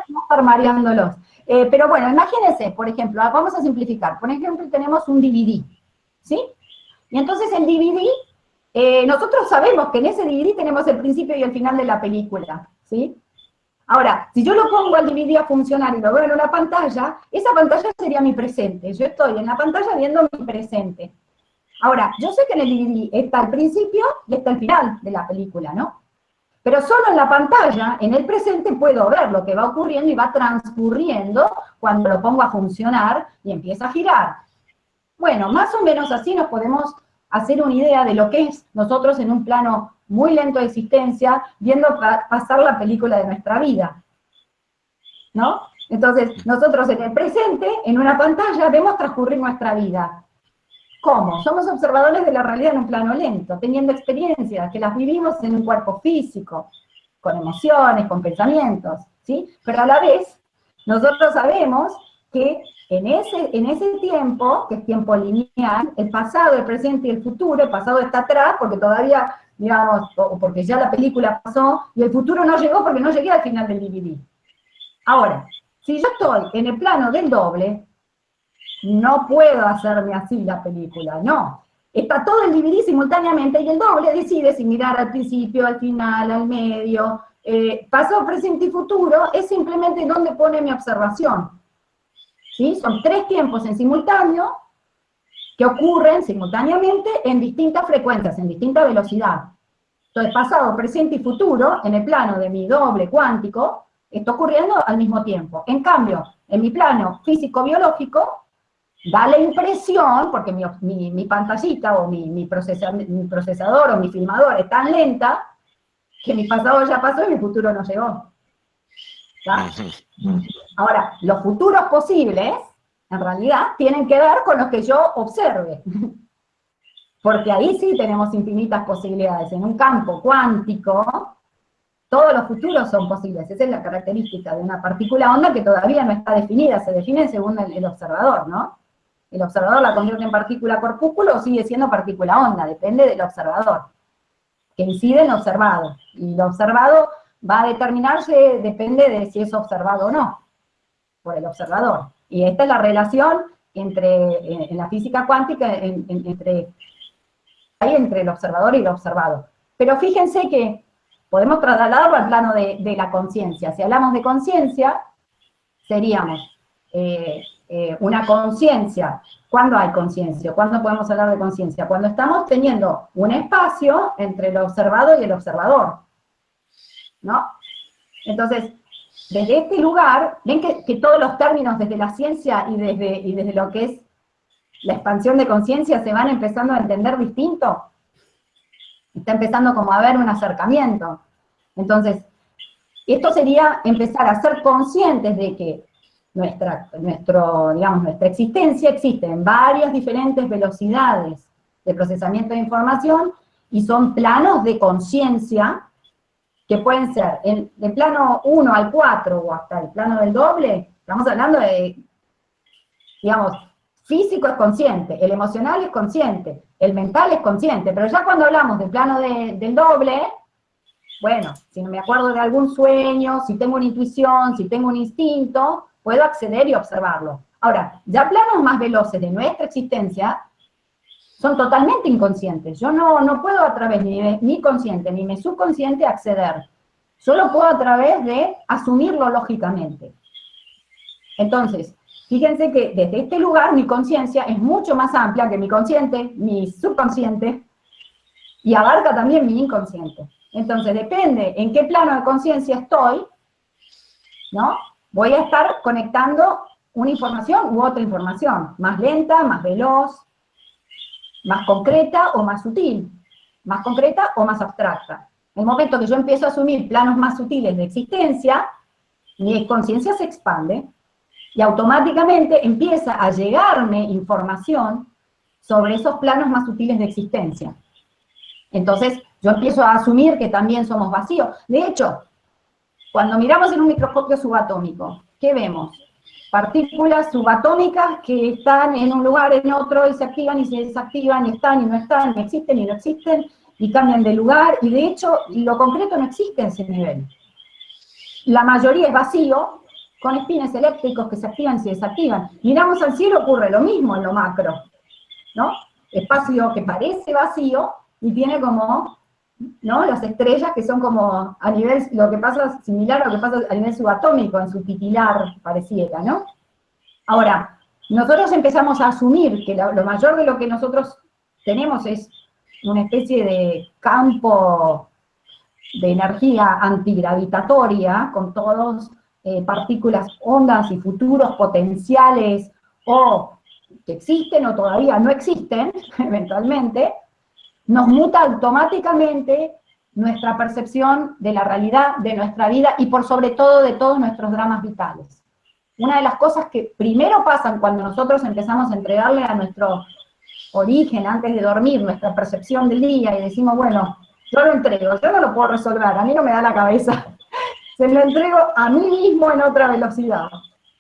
No estar mareándolos. Eh, pero bueno, imagínense, por ejemplo, vamos a simplificar. Por ejemplo, tenemos un DVD, ¿sí? Y entonces el DVD, eh, nosotros sabemos que en ese DVD tenemos el principio y el final de la película, ¿sí? Ahora, si yo lo pongo al DVD a funcionar y lo veo en una pantalla, esa pantalla sería mi presente. Yo estoy en la pantalla viendo mi presente. Ahora, yo sé que en el DVD está el principio y está el final de la película, ¿no? Pero solo en la pantalla, en el presente, puedo ver lo que va ocurriendo y va transcurriendo cuando lo pongo a funcionar y empieza a girar. Bueno, más o menos así nos podemos hacer una idea de lo que es nosotros en un plano muy lento de existencia, viendo pasar la película de nuestra vida. ¿No? Entonces, nosotros en el presente, en una pantalla, vemos transcurrir nuestra vida. ¿Cómo? Somos observadores de la realidad en un plano lento, teniendo experiencias que las vivimos en un cuerpo físico, con emociones, con pensamientos, ¿sí? Pero a la vez, nosotros sabemos que en ese, en ese tiempo, que es tiempo lineal, el pasado, el presente y el futuro, el pasado está atrás porque todavía, digamos, o porque ya la película pasó, y el futuro no llegó porque no llegué al final del DVD. Ahora, si yo estoy en el plano del doble, no puedo hacerme así la película, no. Está todo el DVD simultáneamente y el doble decide si mirar al principio, al final, al medio, eh, pasado, presente y futuro, es simplemente donde pone mi observación. Son tres tiempos en simultáneo que ocurren simultáneamente en distintas frecuencias, en distinta velocidad. Entonces, pasado, presente y futuro, en el plano de mi doble cuántico, está ocurriendo al mismo tiempo. En cambio, en mi plano físico-biológico, da la impresión, porque mi, pantallita o mi, mi, procesador o mi filmador es tan lenta, que mi pasado ya pasó y mi futuro no llegó. Ahora, los futuros posibles, en realidad, tienen que ver con los que yo observe. Porque ahí sí tenemos infinitas posibilidades. En un campo cuántico, todos los futuros son posibles. Esa es la característica de una partícula onda que todavía no está definida, se define según el, observador, ¿no? El observador la convierte en partícula corpúsculo o sigue siendo partícula onda, depende del observador, que incide en observado. Y lo observado va a determinarse, depende de si es observado o no, por el observador. Y esta es la relación entre, en, la física cuántica, entre entre el observador y el observado. Pero fíjense que podemos trasladarlo al plano de, la conciencia. Si hablamos de conciencia, seríamos eh, eh, una conciencia. ¿Cuándo hay conciencia? ¿Cuándo podemos hablar de conciencia? Cuando estamos teniendo un espacio entre el observado y el observador. ¿No? Entonces, desde este lugar, ven que, todos los términos desde la ciencia y desde, y desde lo que es la expansión de conciencia se van empezando a entender distinto. Está empezando como a haber un acercamiento. Entonces, esto sería empezar a ser conscientes de que nuestra, nuestro, digamos, nuestra existencia existe en varias diferentes velocidades de procesamiento de información y son planos de conciencia que pueden ser en, del plano 1 al 4 o hasta el plano del doble, estamos hablando de, digamos, físico es consciente, el emocional es consciente, el mental es consciente, pero ya cuando hablamos del plano del doble, bueno, si no me acuerdo de algún sueño, si tengo una intuición, si tengo un instinto, puedo acceder y observarlo. Ahora, ya planos más veloces de nuestra existencia son totalmente inconscientes. Yo no, no puedo a través ni de mi consciente ni mi subconsciente acceder. Solo puedo a través de asumirlo lógicamente. Entonces, Fíjense que desde este lugar mi conciencia es mucho más amplia que mi consciente, mi subconsciente, y abarca también mi inconsciente. Entonces, depende en qué plano de conciencia estoy, ¿no? Voy a estar conectando una información u otra información, más lenta, más veloz, más concreta o más sutil, más concreta o más abstracta. En el momento que yo empiezo a asumir planos más sutiles de existencia, mi conciencia se expande, y automáticamente empieza a llegarme información sobre esos planos más sutiles de existencia. Entonces, yo empiezo a asumir que también somos vacíos. De hecho, cuando miramos en un microscopio subatómico, ¿qué vemos? Partículas subatómicas que están en un lugar, en otro, y se activan y se desactivan, y están y no están, y existen y no existen, y cambian de lugar, y de hecho, lo concreto no existe en ese nivel. La mayoría es vacío, con espines eléctricos que se activan y se desactivan. Miramos al cielo, ocurre lo mismo en lo macro, ¿no? Espacio que parece vacío y tiene como, ¿no? Las estrellas que son como a nivel, lo que pasa, similar a lo que pasa a nivel subatómico, en su titilar pareciera, ¿no? Ahora, nosotros empezamos a asumir que lo, mayor de lo que nosotros tenemos es una especie de campo de energía antigravitatoria, con todos eh, partículas, ondas y futuros potenciales o que existen o todavía no existen, [laughs] eventualmente, nos muta automáticamente nuestra percepción de la realidad, de nuestra vida y por sobre todo de todos nuestros dramas vitales. Una de las cosas que primero pasan cuando nosotros empezamos a entregarle a nuestro origen antes de dormir nuestra percepción del día y decimos, bueno, yo lo entrego, yo no lo puedo resolver, a mí no me da la cabeza [laughs] se lo entrego a mí mismo en otra velocidad,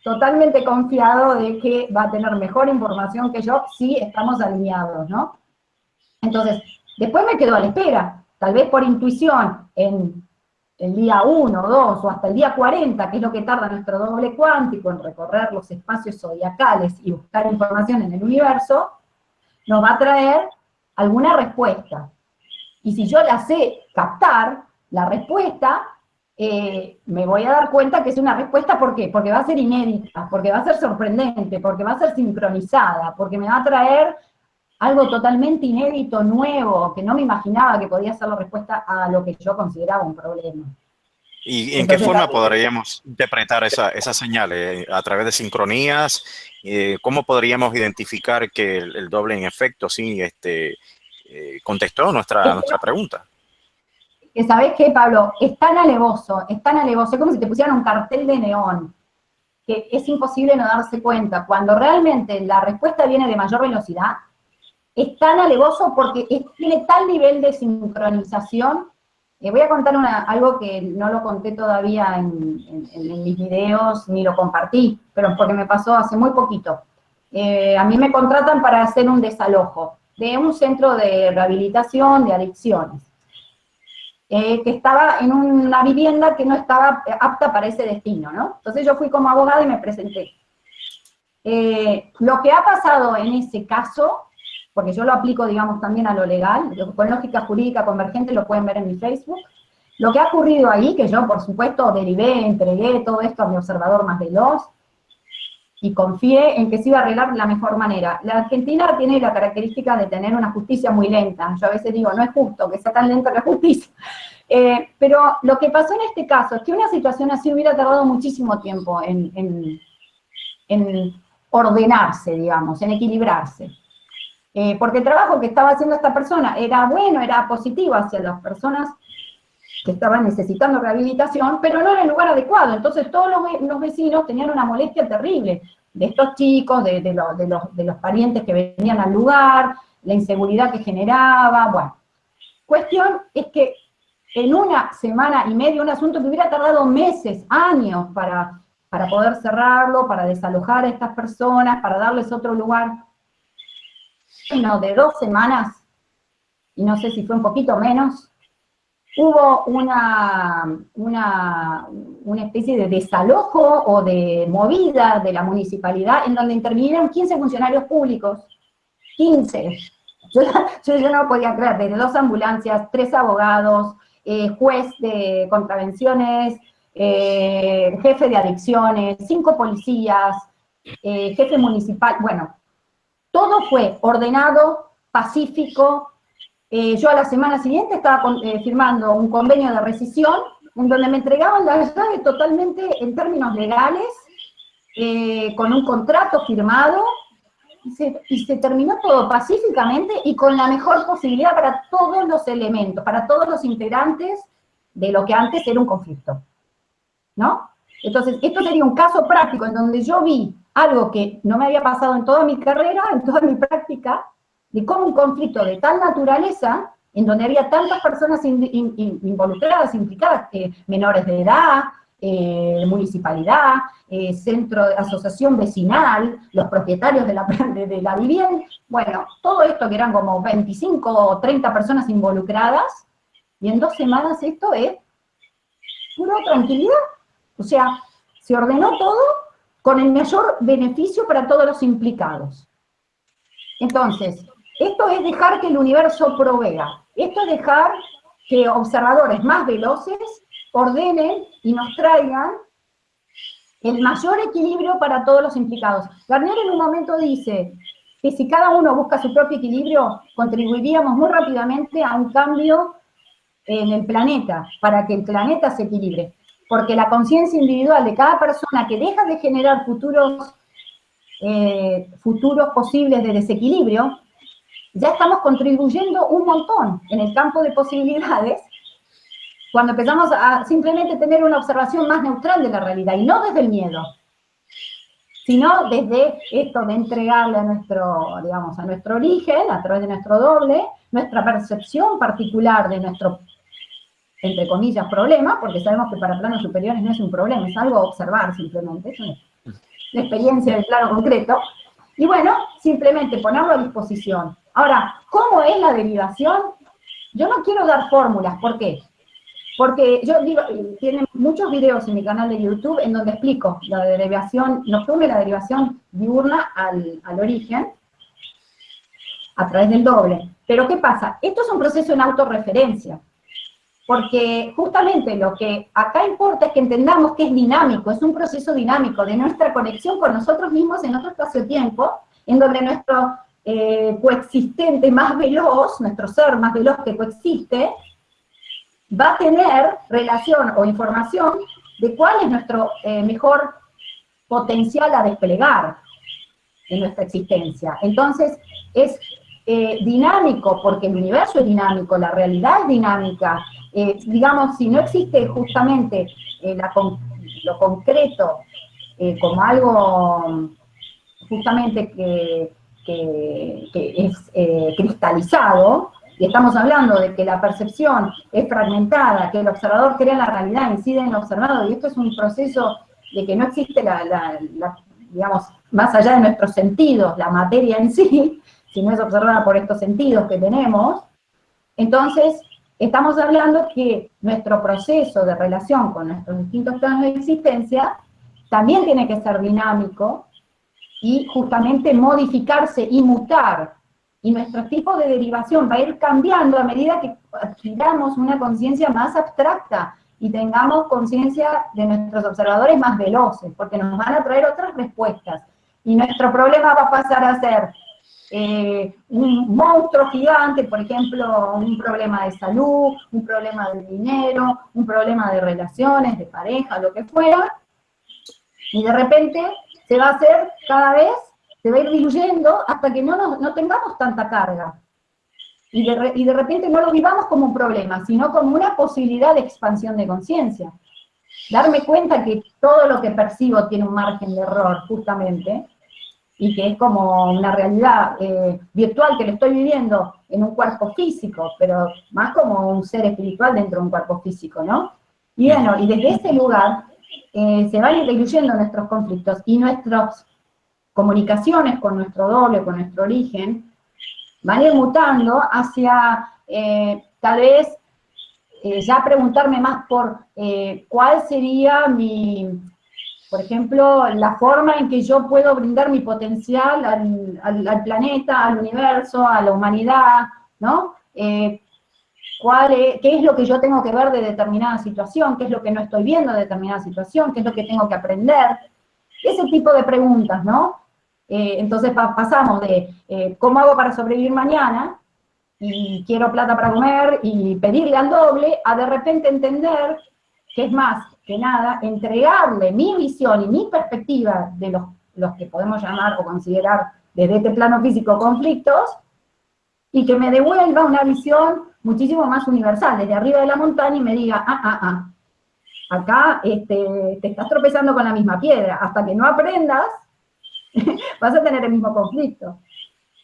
totalmente confiado de que va a tener mejor información que yo si estamos alineados, ¿no? Entonces, después me quedo a la espera, tal vez por intuición, en el día 1, 2 o hasta el día 40, que es lo que tarda nuestro doble cuántico en recorrer los espacios zodiacales y buscar información en el universo, nos va a traer alguna respuesta. Y si yo la sé captar, la respuesta, eh, me voy a dar cuenta que es una respuesta, ¿por qué? Porque va a ser inédita, porque va a ser sorprendente, porque va a ser sincronizada, porque me va a traer algo totalmente inédito, nuevo, que no me imaginaba que podía ser la respuesta a lo que yo consideraba un problema. ¿Y en qué forma podríamos interpretar esa, señales? ¿A través de sincronías? Eh, ¿Cómo podríamos identificar que el, doble en efecto sí este, eh, contestó nuestra, nuestra pregunta? Que sabes qué, Pablo, es tan alevoso, es tan alevoso, es como si te pusieran un cartel de neón, que es imposible no darse cuenta. Cuando realmente la respuesta viene de mayor velocidad, es tan alevoso porque tiene tal nivel de sincronización eh, voy a contar algo que no lo conté todavía en, mis videos, ni lo compartí, pero porque me pasó hace muy poquito. Eh, a mí me contratan para hacer un desalojo de un centro de rehabilitación de adicciones, eh, que estaba en una vivienda que no estaba apta para ese destino, ¿no? Entonces yo fui como abogada y me presenté. lo que ha pasado en ese caso porque yo lo aplico, digamos, también a lo legal, con lógica jurídica convergente lo pueden ver en mi Facebook. Lo que ha ocurrido ahí, que yo, por supuesto, derivé, entregué todo esto a mi observador más veloz, y confié en que se iba a arreglar de la mejor manera. La Argentina tiene la característica de tener una justicia muy lenta. Yo a veces digo, no es justo que sea tan lenta la justicia. [laughs] Eh, pero lo que pasó en este caso es que una situación así hubiera tardado muchísimo tiempo en, en ordenarse, digamos, en equilibrarse. Eh, porque el trabajo que estaba haciendo esta persona era bueno, era positivo hacia las personas que estaban necesitando rehabilitación, pero no era el lugar adecuado. Entonces todos los, vecinos tenían una molestia terrible de estos chicos, de, de, los, parientes que venían al lugar, la inseguridad que generaba, bueno. Cuestión es que en una semana y media, un asunto que hubiera tardado meses, años para, para poder cerrarlo, para desalojar a estas personas, para darles otro lugar, de dos semanas, y no sé si fue un poquito menos, hubo una, una, una, especie de desalojo o de movida de la municipalidad en donde intervinieron 15 funcionarios públicos, 15. [laughs] Yo, yo, no podía creer, desde dos ambulancias, tres abogados, eh, juez de contravenciones, eh, jefe de adicciones, cinco policías, eh, jefe municipal, bueno, todo fue ordenado, pacífico. Eh, yo a la semana siguiente estaba eh, firmando un convenio de rescisión en donde me entregaban la llave totalmente en términos legales, eh, con un contrato firmado, y se, y se, terminó todo pacíficamente y con la mejor posibilidad para todos los elementos, para todos los integrantes de lo que antes era un conflicto. ¿No? Entonces, esto sería un caso práctico en donde yo vi algo que no me había pasado en toda mi carrera, en toda mi práctica, de cómo un conflicto de tal naturaleza, en donde había tantas personas involucradas, implicadas, eh, menores de edad, eh, municipalidad, eh, centro de asociación vecinal, los propietarios de la, [laughs] de la vivienda, bueno, todo esto que eran como 25 o 30 personas involucradas, y en dos semanas esto es pura tranquilidad. O sea, se ordenó todo con el mayor beneficio para todos los implicados. Entonces, esto es dejar que el universo provea, esto es dejar que observadores más veloces ordenen y nos traigan el mayor equilibrio para todos los implicados. Garnier en un momento dice que si cada uno busca su propio equilibrio, contribuiríamos muy rápidamente a un cambio en el planeta, para que el planeta se equilibre porque la conciencia individual de cada persona que deja de generar futuros, eh, futuros posibles de desequilibrio, ya estamos contribuyendo un montón en el campo de posibilidades cuando empezamos a simplemente tener una observación más neutral de la realidad, y no desde el miedo, sino desde esto de entregarle a nuestro, digamos, a nuestro origen, a través de nuestro doble, nuestra percepción particular de nuestro entre comillas, problema, porque sabemos que para planos superiores no es un problema, es algo observar simplemente, es una, experiencia del plano concreto, y bueno, simplemente ponerlo a disposición. Ahora, ¿cómo es la derivación? Yo no quiero dar fórmulas, ¿por qué? Porque yo digo, tienen muchos videos en mi canal de YouTube en donde explico la derivación nocturna y la derivación diurna al, al origen, a través del doble. Pero ¿qué pasa? Esto es un proceso en autorreferencia porque justamente lo que acá importa es que entendamos que es dinámico, es un proceso dinámico de nuestra conexión con nosotros mismos en otro espacio-tiempo, en donde nuestro eh, coexistente más veloz, nuestro ser más veloz que coexiste, va a tener relación o información de cuál es nuestro eh, mejor potencial a desplegar en nuestra existencia. Entonces, es eh, dinámico, porque el universo es dinámico, la realidad es dinámica. Eh, digamos, si no existe justamente lo concreto como algo justamente que, es cristalizado, y estamos hablando de que la percepción es fragmentada, que el observador crea la realidad, incide en el observado, y esto es un proceso de que no existe la, digamos, más allá de nuestros sentidos, la materia en sí, [laughs] si no es observada por estos sentidos que tenemos, entonces estamos hablando que nuestro proceso de relación con nuestros distintos planos de existencia también tiene que ser dinámico y justamente modificarse y mutar y nuestro tipo de derivación va a ir cambiando a medida que adquiramos una conciencia más abstracta y tengamos conciencia de nuestros observadores más veloces, porque nos van a traer otras respuestas. Y nuestro problema va a pasar a ser eh, un monstruo gigante, por ejemplo, un problema de salud, un problema de dinero, un problema de relaciones, de pareja, lo que fuera, y de repente se va a hacer cada vez se va a ir diluyendo hasta que no, no tengamos tanta carga. Y de, y de repente no lo vivamos como un problema, sino como una posibilidad de expansión de conciencia. Darme cuenta que todo lo que percibo tiene un margen de error, justamente, y que es como una realidad eh, virtual que lo estoy viviendo en un cuerpo físico, pero más como un ser espiritual dentro de un cuerpo físico, ¿no? Y bueno, y desde ese lugar eh, se van diluyendo nuestros conflictos y nuestros comunicaciones con nuestro doble, con nuestro origen, van a ir mutando hacia, eh, tal vez, eh, ya preguntarme más por eh, cuál sería mi, por ejemplo, la forma en que yo puedo brindar mi potencial al, planeta, al universo, a la humanidad, ¿no? ¿Cuál es, ¿Qué es lo que yo tengo que ver de determinada situación? ¿Qué es lo que no estoy viendo de determinada situación? ¿Qué es lo que tengo que aprender? Ese tipo de preguntas, ¿no? Eh, entonces pasamos de eh, cómo hago para sobrevivir mañana, y quiero plata para comer, y pedirle al doble, a de repente entender que es más que nada entregarle mi visión y mi perspectiva de los, los que podemos llamar o considerar desde este plano físico conflictos, y que me devuelva una visión muchísimo más universal, desde arriba de la montaña y me diga, ah, ah, ah, acá este, te estás tropezando con la misma piedra, hasta que no aprendas [laughs] vas a tener el mismo conflicto.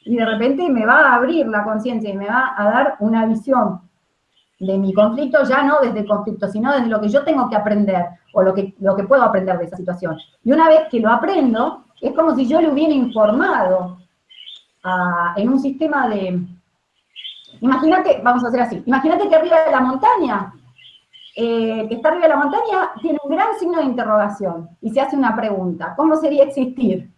Y de repente me va a abrir la conciencia y me va a dar una visión de mi conflicto, ya no desde el conflicto, sino desde lo que yo tengo que aprender, o lo que, lo que puedo aprender de esa situación. Y una vez que lo aprendo, es como si yo le hubiera informado en un sistema de... Imagínate, vamos a hacer así, imagínate que arriba de la montaña, eh, que está arriba de la montaña, tiene un gran signo de interrogación, y se hace una pregunta, ¿cómo sería existir?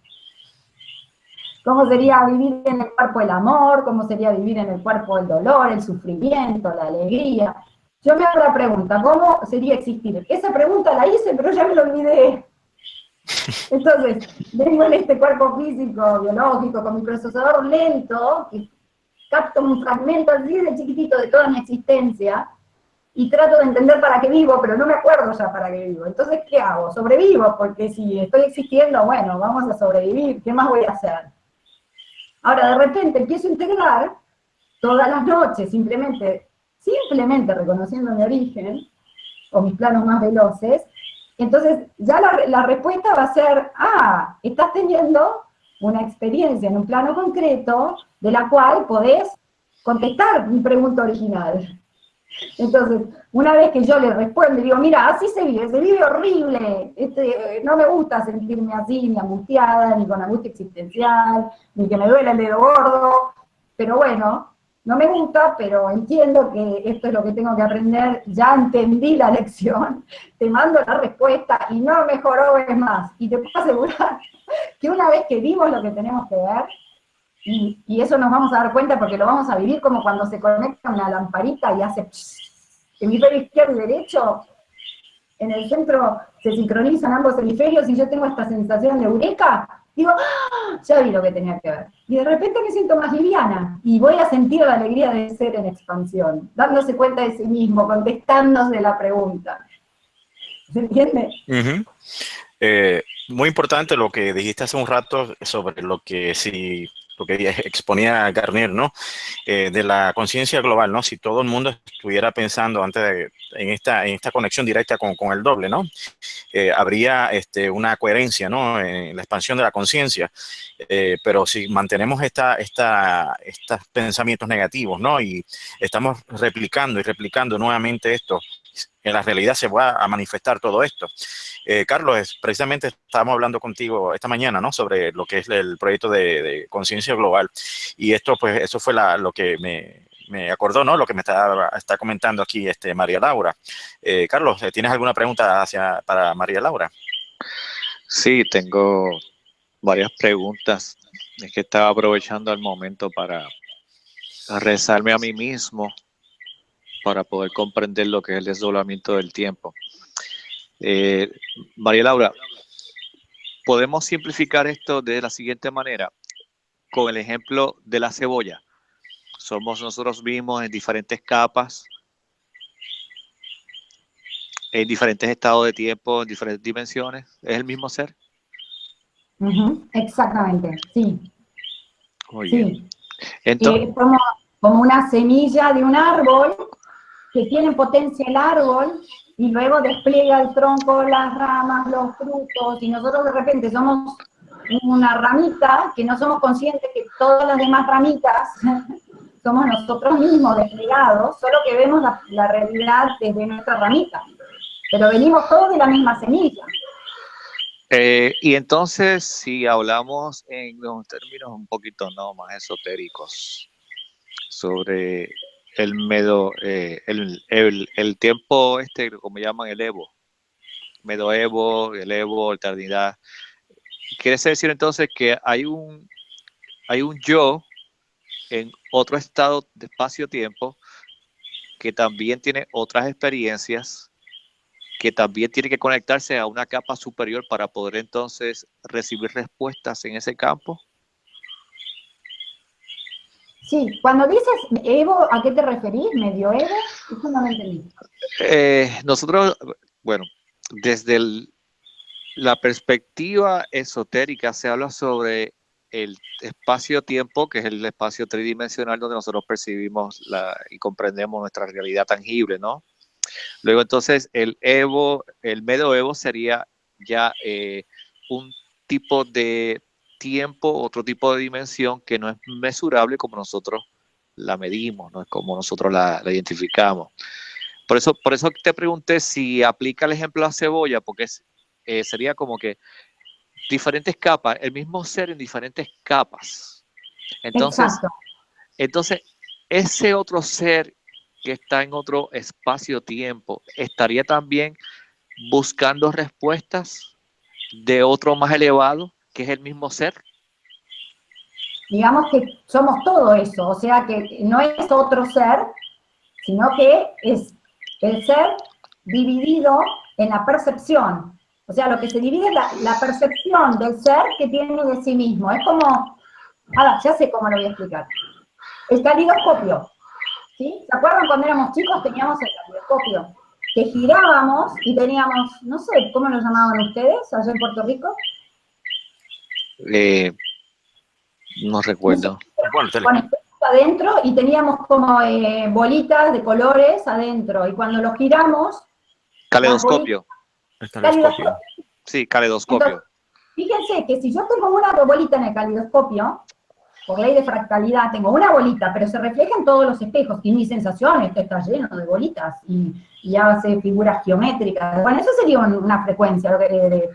Cómo sería vivir en el cuerpo el amor, cómo sería vivir en el cuerpo el dolor, el sufrimiento, la alegría. Yo me hago la pregunta, ¿cómo sería existir? Esa pregunta la hice, pero ya me lo olvidé. [laughs] Entonces, vengo en este cuerpo físico, biológico, con mi procesador lento, que capto un fragmento así de chiquitito de toda mi existencia, y trato de entender para qué vivo, pero no me acuerdo ya para qué vivo. Entonces, ¿qué hago? Sobrevivo, porque si estoy existiendo, bueno, vamos a sobrevivir, ¿qué más voy a hacer? Ahora, de repente empiezo a integrar todas las noches, simplemente, simplemente reconociendo mi origen, o mis planos más veloces, entonces ya la, respuesta va a ser, ah, estás teniendo una experiencia en un plano concreto de la cual podés contestar mi pregunta original. Entonces, una vez que yo le respondo digo, mira, así se vive, se vive horrible, este, no me gusta sentirme así, ni angustiada, ni con angustia existencial, ni que me duele el dedo gordo, pero bueno, no me gusta, pero entiendo que esto es lo que tengo que aprender, ya entendí la [laughs] lección, te mando la respuesta y no mejoró es más. Y te puedo asegurar [laughs] que una vez que vimos lo que tenemos que ver, y, eso nos vamos a dar cuenta porque lo vamos a vivir como cuando se conecta una lamparita y hace hemisferio izquierdo y derecho, en el centro se sincronizan ambos hemisferios y yo tengo esta sensación de eureka, digo, ¡Ah! ya vi lo que tenía que ver. Y de repente me siento más liviana y voy a sentir la alegría de ser en expansión, dándose cuenta de sí mismo, contestándose la pregunta. ¿Se entiende? Eh, muy importante lo que dijiste hace un rato sobre lo que si lo que exponía Garnier, ¿no? Eh, de la conciencia global, ¿no? Si todo el mundo estuviera pensando antes de, en esta, en esta conexión directa con, el doble, ¿no? Eh, habría este, una coherencia, ¿no? En la expansión de la conciencia. Eh, pero si mantenemos estos pensamientos negativos, ¿no? Y estamos replicando y replicando nuevamente esto, en la realidad se va a manifestar todo esto. Eh, Carlos, precisamente estábamos hablando contigo esta mañana, ¿no? Sobre lo que es el proyecto de, conciencia global. Y esto, pues, eso fue lo que me, acordó, ¿no? Lo que me está, está comentando aquí este, María Laura. Eh, Carlos, ¿tienes alguna pregunta hacia, para María Laura? Sí, tengo varias preguntas. Es que estaba aprovechando el momento para rezarme a mí mismo para poder comprender lo que es el desdoblamiento del tiempo. Eh, María Laura, podemos simplificar esto de la siguiente manera, con el ejemplo de la cebolla. Somos nosotros mismos en diferentes capas, en diferentes estados de tiempo, en diferentes dimensiones. ¿Es el mismo ser? Exactamente, sí. Muy bien. Entonces, como, como una semilla de un árbol que tiene potencia el árbol y luego despliega el tronco, las ramas, los frutos, y nosotros de repente somos una ramita que no somos conscientes que todas las demás ramitas [laughs] somos nosotros mismos desplegados, solo que vemos la, realidad desde nuestra ramita. Pero venimos todos de la misma semilla. Eh, y entonces, si hablamos en unos términos un poquito más esotéricos sobre el medo, eh, el, el, tiempo este, como llaman el Evo, Medoevo, el Evo, eternidad. Quiere decir entonces que hay un, hay un yo en otro estado de espacio-tiempo que también tiene otras experiencias, que también tiene que conectarse a una capa superior para poder entonces recibir respuestas en ese campo. Sí, cuando dices Evo, ¿a qué te referís? ¿Medio Evo? Eso lo. Eh, nosotros, bueno, desde la perspectiva esotérica se habla sobre el espacio-tiempo, que es el espacio tridimensional donde nosotros percibimos y comprendemos nuestra realidad tangible, ¿no? Luego entonces el Evo, el medio Evo sería ya eh, un tipo de tiempo, otro tipo de dimensión que no es mesurable como nosotros la medimos, no es como nosotros la, identificamos. Por eso, por eso te pregunté si aplica el ejemplo a cebolla, porque eh, sería como que diferentes capas, el mismo ser en diferentes capas. Entonces, entonces ese otro ser que está en otro espacio-tiempo, estaría también buscando respuestas de otro más elevado que es el mismo ser? Digamos que somos todo eso, o sea que no es otro ser, sino que es el ser dividido en la percepción. O sea, lo que se divide es la, percepción del ser que tiene de sí mismo. Es como, ahora, ya sé cómo lo voy a explicar. El calidoscopio. ¿sí? ¿Se acuerdan cuando éramos chicos teníamos el calidoscopio? Que girábamos y teníamos, no sé, ¿cómo lo llamaban ustedes allá en Puerto Rico? Eh, no recuerdo. adentro y teníamos como eh, bolitas de colores adentro y cuando lo giramos... Caleidoscopio. Sí, caleidoscopio. fíjense que si yo tengo una bolita en el caleidoscopio, por ley de fractalidad, tengo una bolita, pero se refleja en todos los espejos, y mi sensación es que está lleno de bolitas, y, y hace figuras geométricas. Bueno, eso sería una frecuencia de,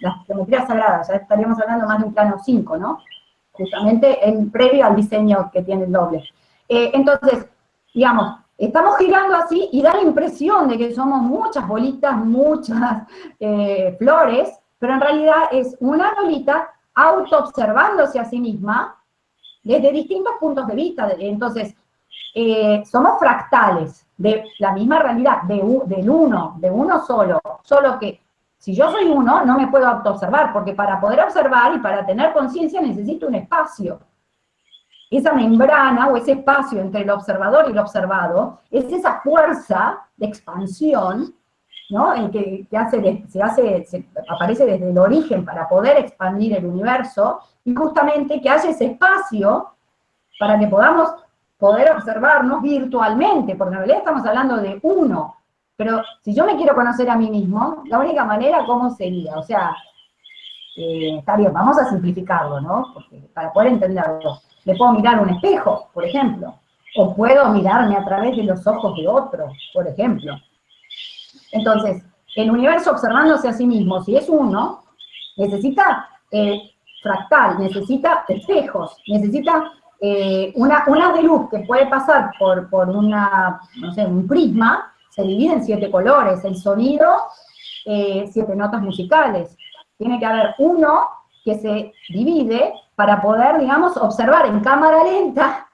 las geometrías sagradas, ya estaríamos hablando más de un plano 5, ¿no? Justamente en previo al diseño que tiene el doble. Eh, entonces, digamos, estamos girando así y da la impresión de que somos muchas bolitas, muchas eh, flores, pero en realidad es una bolita auto-observándose a sí misma desde distintos puntos de vista. Entonces, eh, somos fractales de la misma realidad, de, del uno, de uno solo, solo que Si yo soy uno, no me puedo autoobservar, porque para poder observar y para tener conciencia necesito un espacio. Esa membrana o ese espacio entre el observador y el observado es esa fuerza de expansión, ¿no? En que, hace, se hace, aparece desde el origen para poder expandir el universo, y justamente que haya ese espacio para que podamos poder observarnos virtualmente, porque en realidad estamos hablando de uno, pero si yo me quiero conocer a mí mismo, la única manera, ¿cómo sería? O sea, eh, está bien, vamos a simplificarlo, ¿no? Porque para poder entenderlo, me puedo mirar un espejo, por ejemplo, o puedo mirarme a través de los ojos de otro, por ejemplo. Entonces, el universo observándose a sí mismo, si es uno, necesita eh, fractal, necesita espejos, necesita eh, una, una de luz que puede pasar por, por una, no sé, un prisma, se divide en siete colores, el sonido, eh, siete notas musicales. Tiene que haber uno que se divide para poder, digamos, observar en cámara lenta,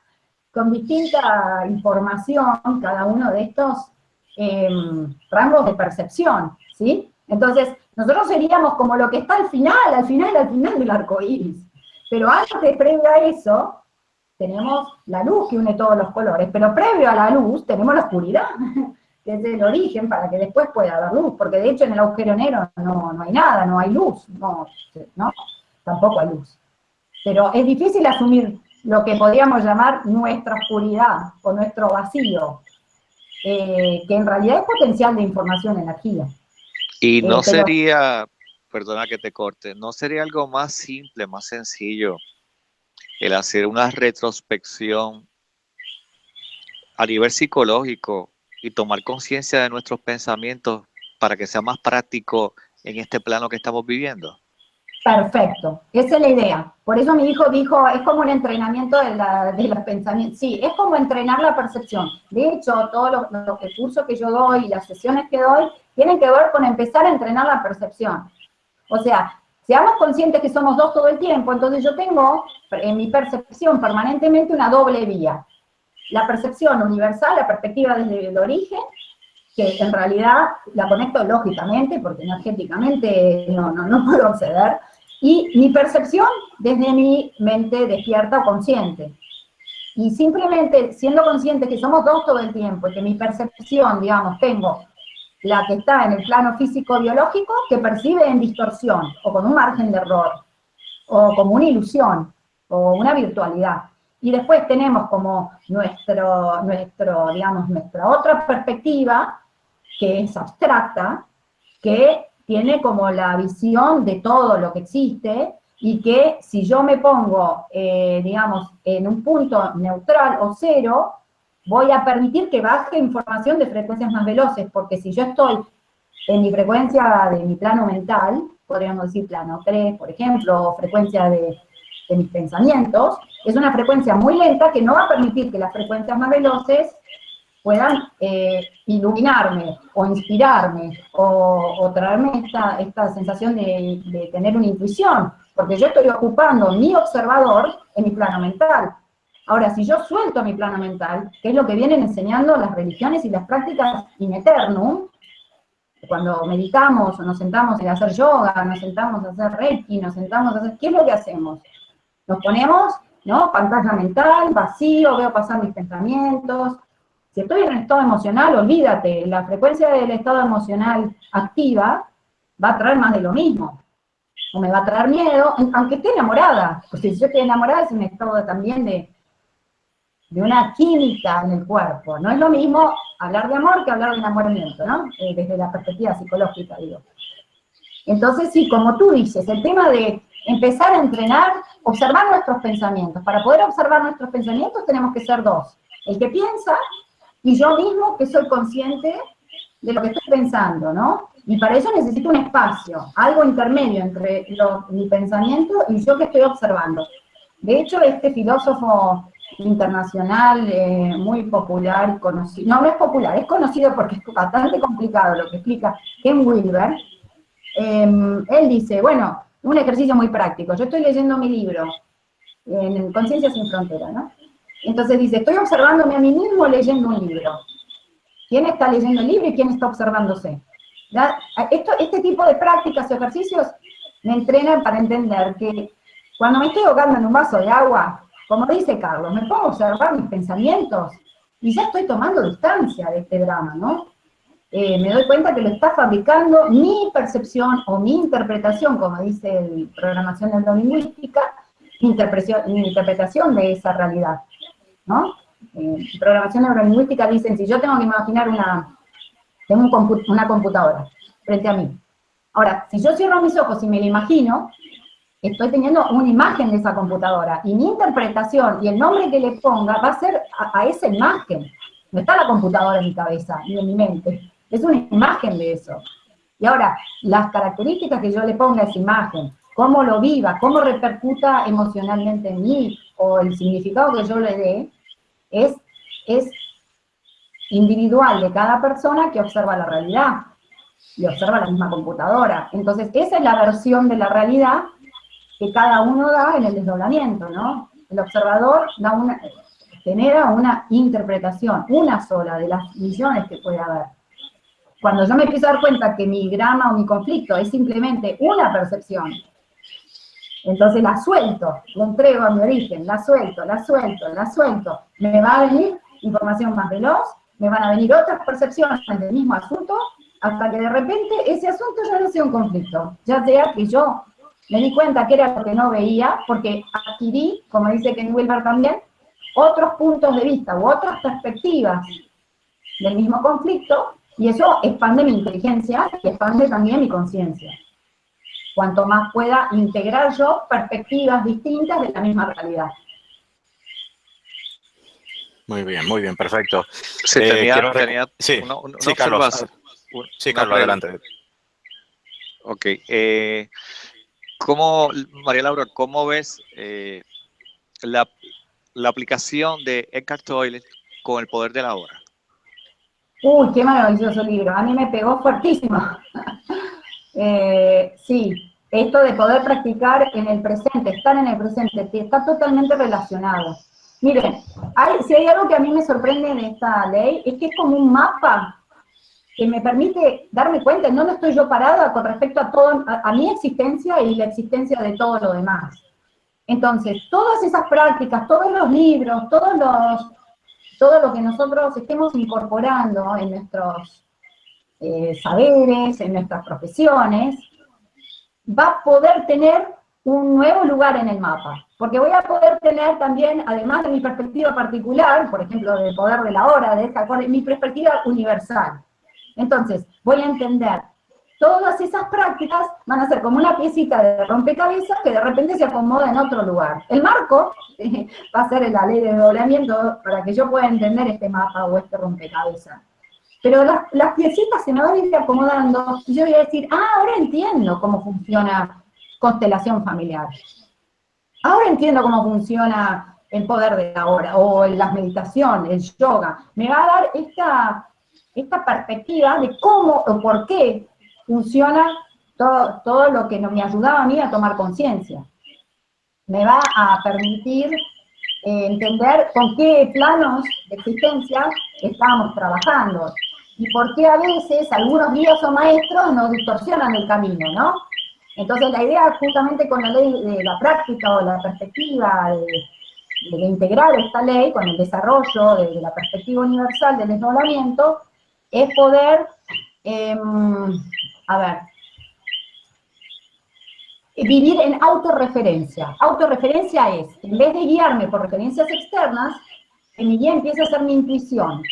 con distinta información, cada uno de estos em, rangos de percepción, ¿sí? Entonces, nosotros seríamos como lo que está al final, al final, al final del arco iris. Pero antes, previo a eso, tenemos la luz que une todos los colores, pero previo a la luz tenemos la oscuridad. Es el origen para que después pueda haber luz, porque de hecho en el agujero negro no, hay nada, no hay luz, no, no, tampoco hay luz. Pero es difícil asumir lo que podríamos llamar nuestra oscuridad o nuestro vacío, eh, que en realidad es potencial de información, energía. Y no eh, sería, perdona que te corte, no sería algo más simple, más sencillo, el hacer una retrospección a nivel psicológico y tomar conciencia de nuestros pensamientos para que sea más práctico en este plano que estamos viviendo? Perfecto, esa es la idea. Por eso mi hijo dijo, es como un entrenamiento de, los pensamientos. Sí, es como entrenar la percepción. De hecho, todos los, los que yo doy y las sesiones que doy tienen que ver con empezar a entrenar la percepción. O sea, seamos conscientes que somos dos todo el tiempo, entonces yo tengo en mi percepción permanentemente una doble vía la percepción universal, la perspectiva desde el origen, que en realidad la conecto lógicamente, porque energéticamente no, no, no puedo acceder, y mi percepción desde mi mente despierta o consciente. Y simplemente siendo consciente que somos dos todo el tiempo, y que mi percepción, digamos, tengo la que está en el plano físico-biológico, que percibe en distorsión, o con un margen de error, o como una ilusión, o una virtualidad. Y después tenemos como nuestro, nuestro, digamos, nuestra otra perspectiva, que es abstracta, que tiene como la visión de todo lo que existe, y que si yo me pongo, eh, digamos, en un punto neutral o cero, voy a permitir que baje información de frecuencias más veloces, porque si yo estoy en mi frecuencia de mi plano mental, podríamos decir plano 3, por ejemplo, o frecuencia de de mis pensamientos, es una frecuencia muy lenta que no va a permitir que las frecuencias más veloces puedan eh, iluminarme o inspirarme o, traerme esta, esta sensación de, de, tener una intuición, porque yo estoy ocupando mi observador en mi plano mental. Ahora, si yo suelto mi plano mental, que es lo que vienen enseñando las religiones y las prácticas in eternum, cuando meditamos o nos sentamos a hacer yoga, nos sentamos a hacer reiki, nos sentamos a hacer, ¿qué es lo que hacemos? Nos ponemos, ¿no? Pantalla mental, vacío, veo pasar mis pensamientos. Si estoy en un estado emocional, olvídate, la frecuencia del estado emocional activa va a traer más de lo mismo. O me va a traer miedo, aunque esté enamorada. Porque si yo estoy enamorada es un estado también de, de una química en el cuerpo. No es lo mismo hablar de amor que hablar de enamoramiento, ¿no? Eh, desde la perspectiva psicológica, digo. Entonces, sí, como tú dices, el tema de empezar a entrenar, observar nuestros pensamientos. Para poder observar nuestros pensamientos tenemos que ser dos. El que piensa y yo mismo que soy consciente de lo que estoy pensando, ¿no? Y para eso necesito un espacio, algo intermedio entre mi pensamiento y yo que estoy observando. De hecho, este filósofo internacional eh, muy popular, conocido, no, no es popular, es conocido porque es bastante complicado lo que explica Ken Wilber, em, él dice, bueno, un ejercicio muy práctico. Yo estoy leyendo mi libro, en Conciencia sin Frontera, ¿no? Entonces dice, estoy observándome a mí mismo leyendo un libro. ¿Quién está leyendo el libro y quién está observándose? Esto, este tipo de prácticas o ejercicios me entrenan para entender que cuando me estoy ahogando en un vaso de agua, como dice Carlos, me a observar mis pensamientos y ya estoy tomando distancia de este drama, ¿no? Eh, me doy cuenta que lo está fabricando mi percepción o mi interpretación, como dice el programación neurolingüística, mi interpretación, de esa realidad, ¿no? Eh, programación neurolingüística dicen, si yo tengo que imaginar una, tengo una computadora frente a mí. Ahora, si yo cierro mis ojos y me la imagino, estoy teniendo una imagen de esa computadora, y mi interpretación y el nombre que le ponga va a ser a, esa imagen. No está la computadora en mi cabeza, ni en mi mente. Es una imagen de eso. Y ahora, las características que yo le ponga a esa imagen, cómo lo viva, cómo repercuta emocionalmente en mí, o el significado que yo le dé, es, es individual de cada persona que observa la realidad, y observa la misma computadora. Entonces, esa es la versión de la realidad que cada uno da en el desdoblamiento, ¿no? El observador da una, genera una interpretación, una sola de las millones que puede haber. Cuando yo me empiezo a dar cuenta que mi drama o mi conflicto es simplemente una percepción, entonces la suelto, la entrego a mi origen, la suelto, la suelto, la suelto, me va a venir información más veloz, me van a venir otras percepciones del mismo asunto, hasta que de repente ese asunto ya no sea un conflicto, ya sea que yo me di cuenta que era lo que no veía, porque adquirí, como dice Ken Wilber también, otros puntos de vista u otras perspectivas del mismo conflicto, y eso expande mi inteligencia y expande también mi conciencia. Cuanto más pueda integrar yo perspectivas distintas de la misma realidad. Muy bien, muy bien, perfecto. Sí, tenía, eh, sí, sí, Carlos, sí, Carlos, adelante. Ok, eh, ¿Cómo, María Laura, cómo ves eh, la, aplicación de Eckhart Tolle con el poder de la hora? Uy, qué maravilloso libro. A mí me pegó fuertísimo. [laughs] Eh, sí, esto de poder practicar en el presente, estar en el presente, está totalmente relacionado. Miren, si hay algo que a mí me sorprende en esta ley, es que es como un mapa que me permite darme cuenta en dónde estoy yo parada con respecto a, todo, a, mi existencia y la existencia de todo lo demás. Entonces, todas esas prácticas, todos los libros, todos los, todo lo que nosotros estemos incorporando en nuestros eh, saberes, en nuestras profesiones, va a poder tener un nuevo lugar en el mapa. Porque voy a poder tener también, además de mi perspectiva particular, por ejemplo, del poder de la hora, de esta, mi perspectiva universal. Entonces, voy a entender, todas esas prácticas van a ser como una piecita de rompecabezas que de repente se acomoda en otro lugar. El marco [laughs] va a ser la ley de doblamiento para que yo pueda entender este mapa o este rompecabezas. Pero las, piecitas se me van a ir acomodando y yo voy a decir, ah, ahora entiendo cómo funciona constelación familiar. Ahora entiendo cómo funciona el poder de la hora, o las meditaciones, el yoga. Me va a dar esta, esta perspectiva de cómo o por qué funciona todo, todo lo que me ayudaba a mí a tomar conciencia. Me va a permitir eh, entender con qué planos de existencia estamos trabajando y por qué a veces algunos guías o maestros nos distorsionan el camino, ¿no? Entonces la idea justamente con la ley de la práctica o la perspectiva de, de integrar esta ley con el desarrollo de, la perspectiva universal del desdoblamiento es poder, em, a ver, vivir en autorreferencia. Autorreferencia es, en vez de guiarme por referencias externas, que mi guía empiece a ser mi intuición.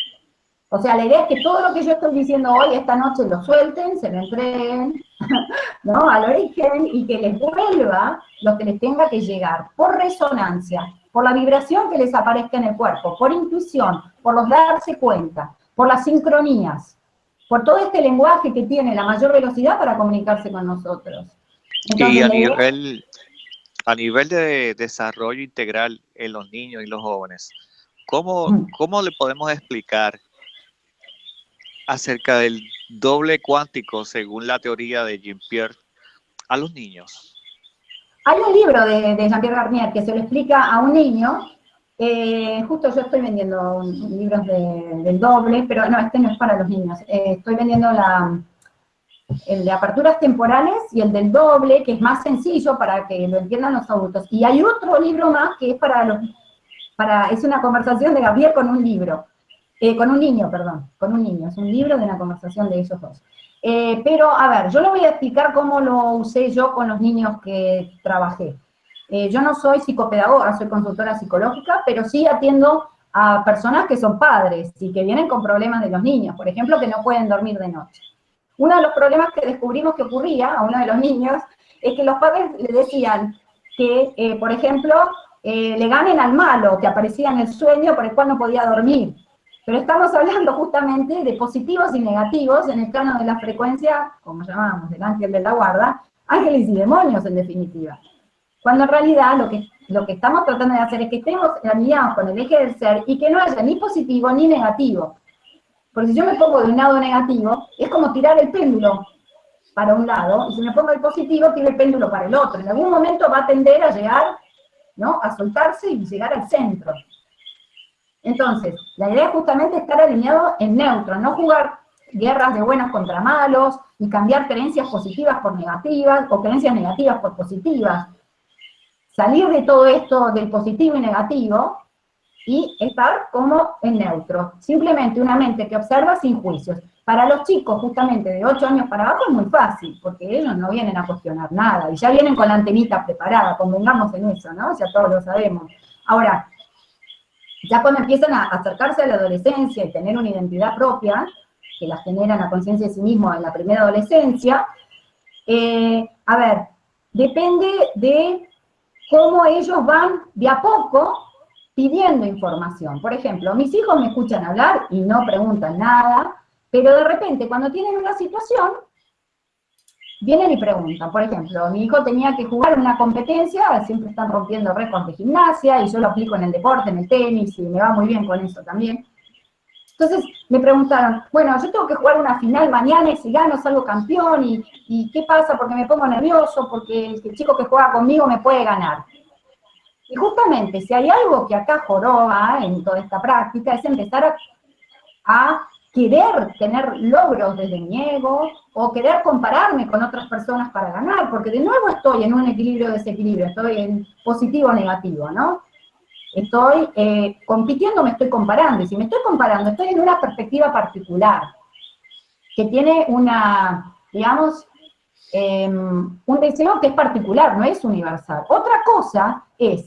O sea, la idea es que todo lo que yo estoy diciendo hoy, esta noche, lo suelten, se lo entreguen, [laughs] ¿no? Al origen, y que les vuelva lo que les tenga que llegar, por resonancia, por la vibración que les aparezca en el cuerpo, por intuición, por los darse cuenta por las sincronías, por todo este lenguaje que tiene la mayor velocidad para comunicarse con nosotros. y a nivel, a nivel de desarrollo integral en los niños y los jóvenes, ¿cómo, mm. ¿cómo le podemos explicar acerca del doble cuántico según la teoría de Jean-Pierre a los niños? Hay un libro de, de Jean-Pierre Garnier que se lo explica a un niño eh, justo yo estoy vendiendo libros del doble, pero no, este no es para los niños. Eh, estoy vendiendo el de aperturas temporales y el del doble, que es más sencillo para que lo entiendan los adultos. Y hay otro libro más que es para los, para, es una conversación de Gabriel con un libro, eh, con un niño, perdón, con un niño, es un libro de una conversación de ellos dos. Pero, a ver, yo le voy a explicar cómo lo usé yo con los niños que trabajé. Eh, yo no soy psicopedagoga, soy consultora psicológica, pero sí atiendo a personas que son padres y que vienen con problemas de los niños, por ejemplo, que no pueden dormir de noche. Uno de los problemas que descubrimos que ocurría a uno de los niños es que los padres le decían que, eh, por ejemplo, eh, le ganen al malo que aparecía en el sueño por el cual no podía dormir. Pero estamos hablando justamente de positivos y negativos en el plano de la frecuencia, como llamamos, del ángel de la guarda, ángeles y demonios en definitiva. Cuando en realidad lo que, lo que estamos tratando de hacer es que estemos alineados con el eje del ser y que no haya ni positivo ni negativo, porque si yo me pongo de un lado negativo, es como tirar el péndulo para un lado, y si me pongo el positivo, tiro el péndulo para el otro. En algún momento va a tender a llegar, ¿no? A soltarse y llegar al centro. Entonces, la idea es justamente estar alineado en neutro, no jugar guerras de buenos contra malos, y cambiar creencias positivas por negativas, o creencias negativas por positivas. Salir de todo esto del positivo y negativo, y estar como en neutro. Simplemente una mente que observa sin juicios. Para los chicos, justamente de 8 años para abajo, es muy fácil, porque ellos no vienen a cuestionar nada, y ya vienen con la antenita preparada, convengamos en eso, ¿no? Ya todos lo sabemos. Ahora, ya cuando empiezan a acercarse a la adolescencia y tener una identidad propia, que la generan la conciencia de sí mismo en la primera adolescencia, eh, a ver, depende de cómo ellos van de a poco pidiendo información. Por ejemplo, mis hijos me escuchan hablar y no preguntan nada, pero de repente cuando tienen una situación, vienen y preguntan. Por ejemplo, mi hijo tenía que jugar una competencia, siempre están rompiendo récords de gimnasia, y yo lo aplico en el deporte, en el tenis, y me va muy bien con eso también. Entonces me preguntaron, bueno, yo tengo que jugar una final mañana y si gano salgo campeón, y, y ¿qué pasa? Porque me pongo nervioso, porque el chico que juega conmigo me puede ganar. Y justamente, si hay algo que acá joroba en toda esta práctica, es empezar a, querer tener logros desde mi ego, o querer compararme con otras personas para ganar, porque de nuevo estoy en un equilibrio desequilibrio, estoy en positivo o negativo, ¿no? Estoy eh, compitiendo, me estoy comparando, y si me estoy comparando, estoy en una perspectiva particular, que tiene una, digamos, em, un deseo que es particular, no es universal. Otra cosa es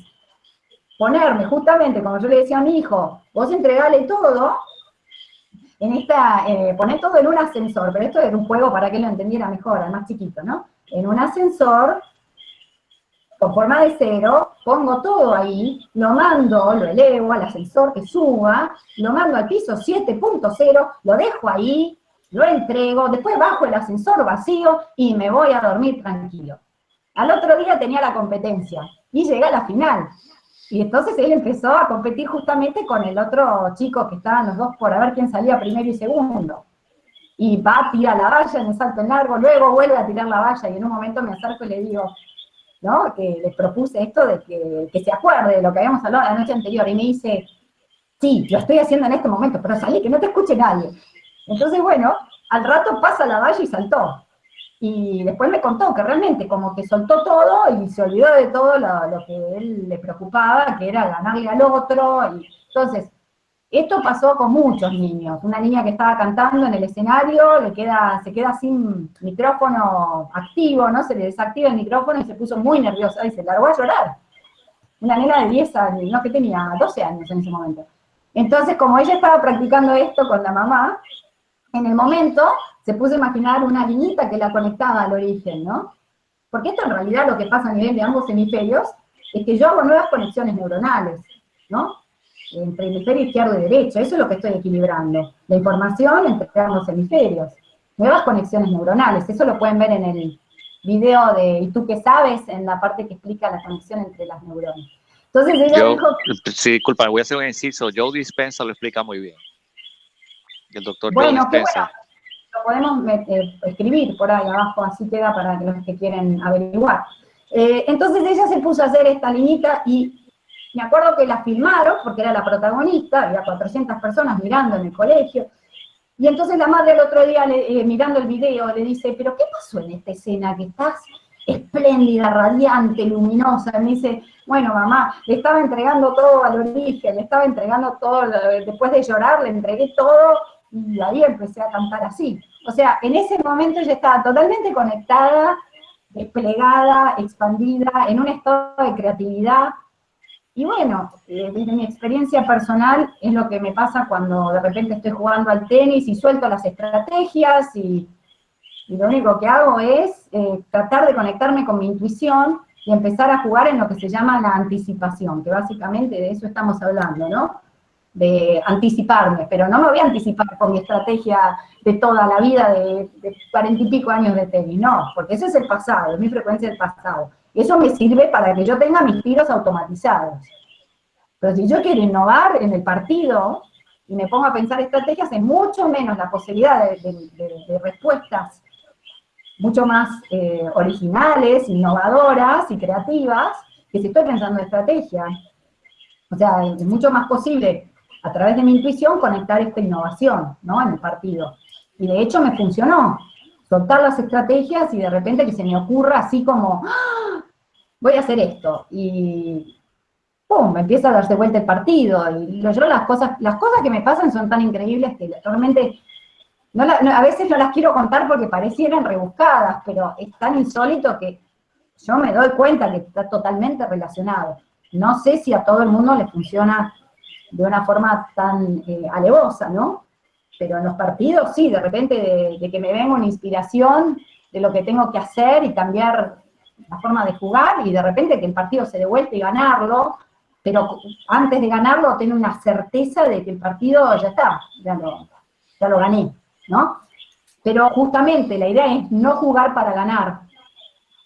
ponerme justamente, como yo le decía a mi hijo, vos entregale todo, en esta, eh, todo en un ascensor, pero esto era un juego para que lo entendiera mejor, al más chiquito, ¿no? En un ascensor, con forma de cero, pongo todo ahí, lo mando, lo elevo al ascensor que suba, lo mando al piso 7.0, lo dejo ahí, lo entrego, después bajo el ascensor vacío y me voy a dormir tranquilo. Al otro día tenía la competencia y llegué a la final. Y entonces él empezó a competir justamente con el otro chico que estaban los dos por a ver quién salía primero y segundo. Y va, tira la valla en el salto en largo, luego vuelve a tirar la valla y en un momento me acerco y le digo, ¿no? Que le propuse esto de que, se acuerde de lo que habíamos hablado la noche anterior. Y me dice, sí, lo estoy haciendo en este momento, pero salí, que no te escuche nadie. Entonces, bueno, al rato pasa la valla y saltó y después me contó que realmente como que soltó todo y se olvidó de todo lo, que él le preocupaba, que era ganarle al otro, y entonces, esto pasó con muchos niños, una niña que estaba cantando en el escenario, le queda, se queda sin micrófono activo, ¿no? Se le desactiva el micrófono y se puso muy nerviosa y se largó a llorar. Una nena de 10 años, no, que tenía 12 años en ese momento. Entonces, como ella estaba practicando esto con la mamá, en el momento se puso a imaginar una liñita que la conectaba al origen, ¿no? Porque esto en realidad lo que pasa a nivel de ambos hemisferios es que yo hago nuevas conexiones neuronales, ¿no? Entre el hemisferio izquierdo y derecho, eso es lo que estoy equilibrando. La información entre ambos hemisferios. Nuevas conexiones neuronales, eso lo pueden ver en el video de ¿Y tú qué sabes? en la parte que explica la conexión entre las neuronas. Entonces ella dijo... Sí, disculpa, voy a hacer un inciso. Joe Dispensa lo explica muy bien. El doctor Joe Dispensa lo podemos eh, escribir por ahí abajo, así queda para los que quieren averiguar. Eh, entonces ella se puso a hacer esta liñita y me acuerdo que la filmaron, porque era la protagonista, había 400 personas mirando en el colegio, Y entonces la madre el otro día, eh, mirando el video, le dice, pero ¿qué pasó en esta escena que estás espléndida, radiante, luminosa? Y me dice, bueno, mamá, le estaba entregando todo al origen, le estaba entregando todo, después de llorar, le entregué todo, y ahí empecé a cantar así. O sea, en ese momento yo estaba totalmente conectada, desplegada, expandida, en un estado de creatividad, y bueno, eh, desde mi experiencia personal es lo que me pasa cuando de repente estoy jugando al tenis y suelto las estrategias y, lo único que hago es eh, tratar de conectarme con mi intuición y empezar a jugar en lo que se llama la anticipación, que básicamente de eso estamos hablando, ¿no? De anticiparme, pero no me voy a anticipar con mi estrategia de toda la vida de cuarenta y pico años de tenis, no, porque ese es el pasado, es mi frecuencia del pasado eso me sirve para que yo tenga mis tiros automatizados. Pero si yo quiero innovar en el partido y me pongo a pensar estrategias, es mucho menos la posibilidad de, respuestas mucho más eh, originales, innovadoras y creativas, que si estoy pensando en estrategia. O sea, es mucho más posible, a través de mi intuición, conectar esta innovación, ¿no?, en el partido. Y de hecho me funcionó soltar las estrategias y de repente que se me ocurra así como, ¡Ah! voy a hacer esto, y ¡pum! empieza a darse vuelta el partido, y yo las cosas, las cosas que me pasan son tan increíbles que realmente, a veces no las quiero contar porque parecieran rebuscadas, pero es tan insólito que yo me doy cuenta que está totalmente relacionado. No sé si a todo el mundo le funciona de una forma tan eh, alevosa, ¿no? Pero en los partidos sí, de repente de, que me venga una inspiración de lo que tengo que hacer y cambiar la forma de jugar, y de repente que el partido se devuelve y ganarlo, pero antes de ganarlo tengo una certeza de que el partido ya está, ya lo, ya lo gané, ¿no? Pero justamente la idea es no jugar para ganar,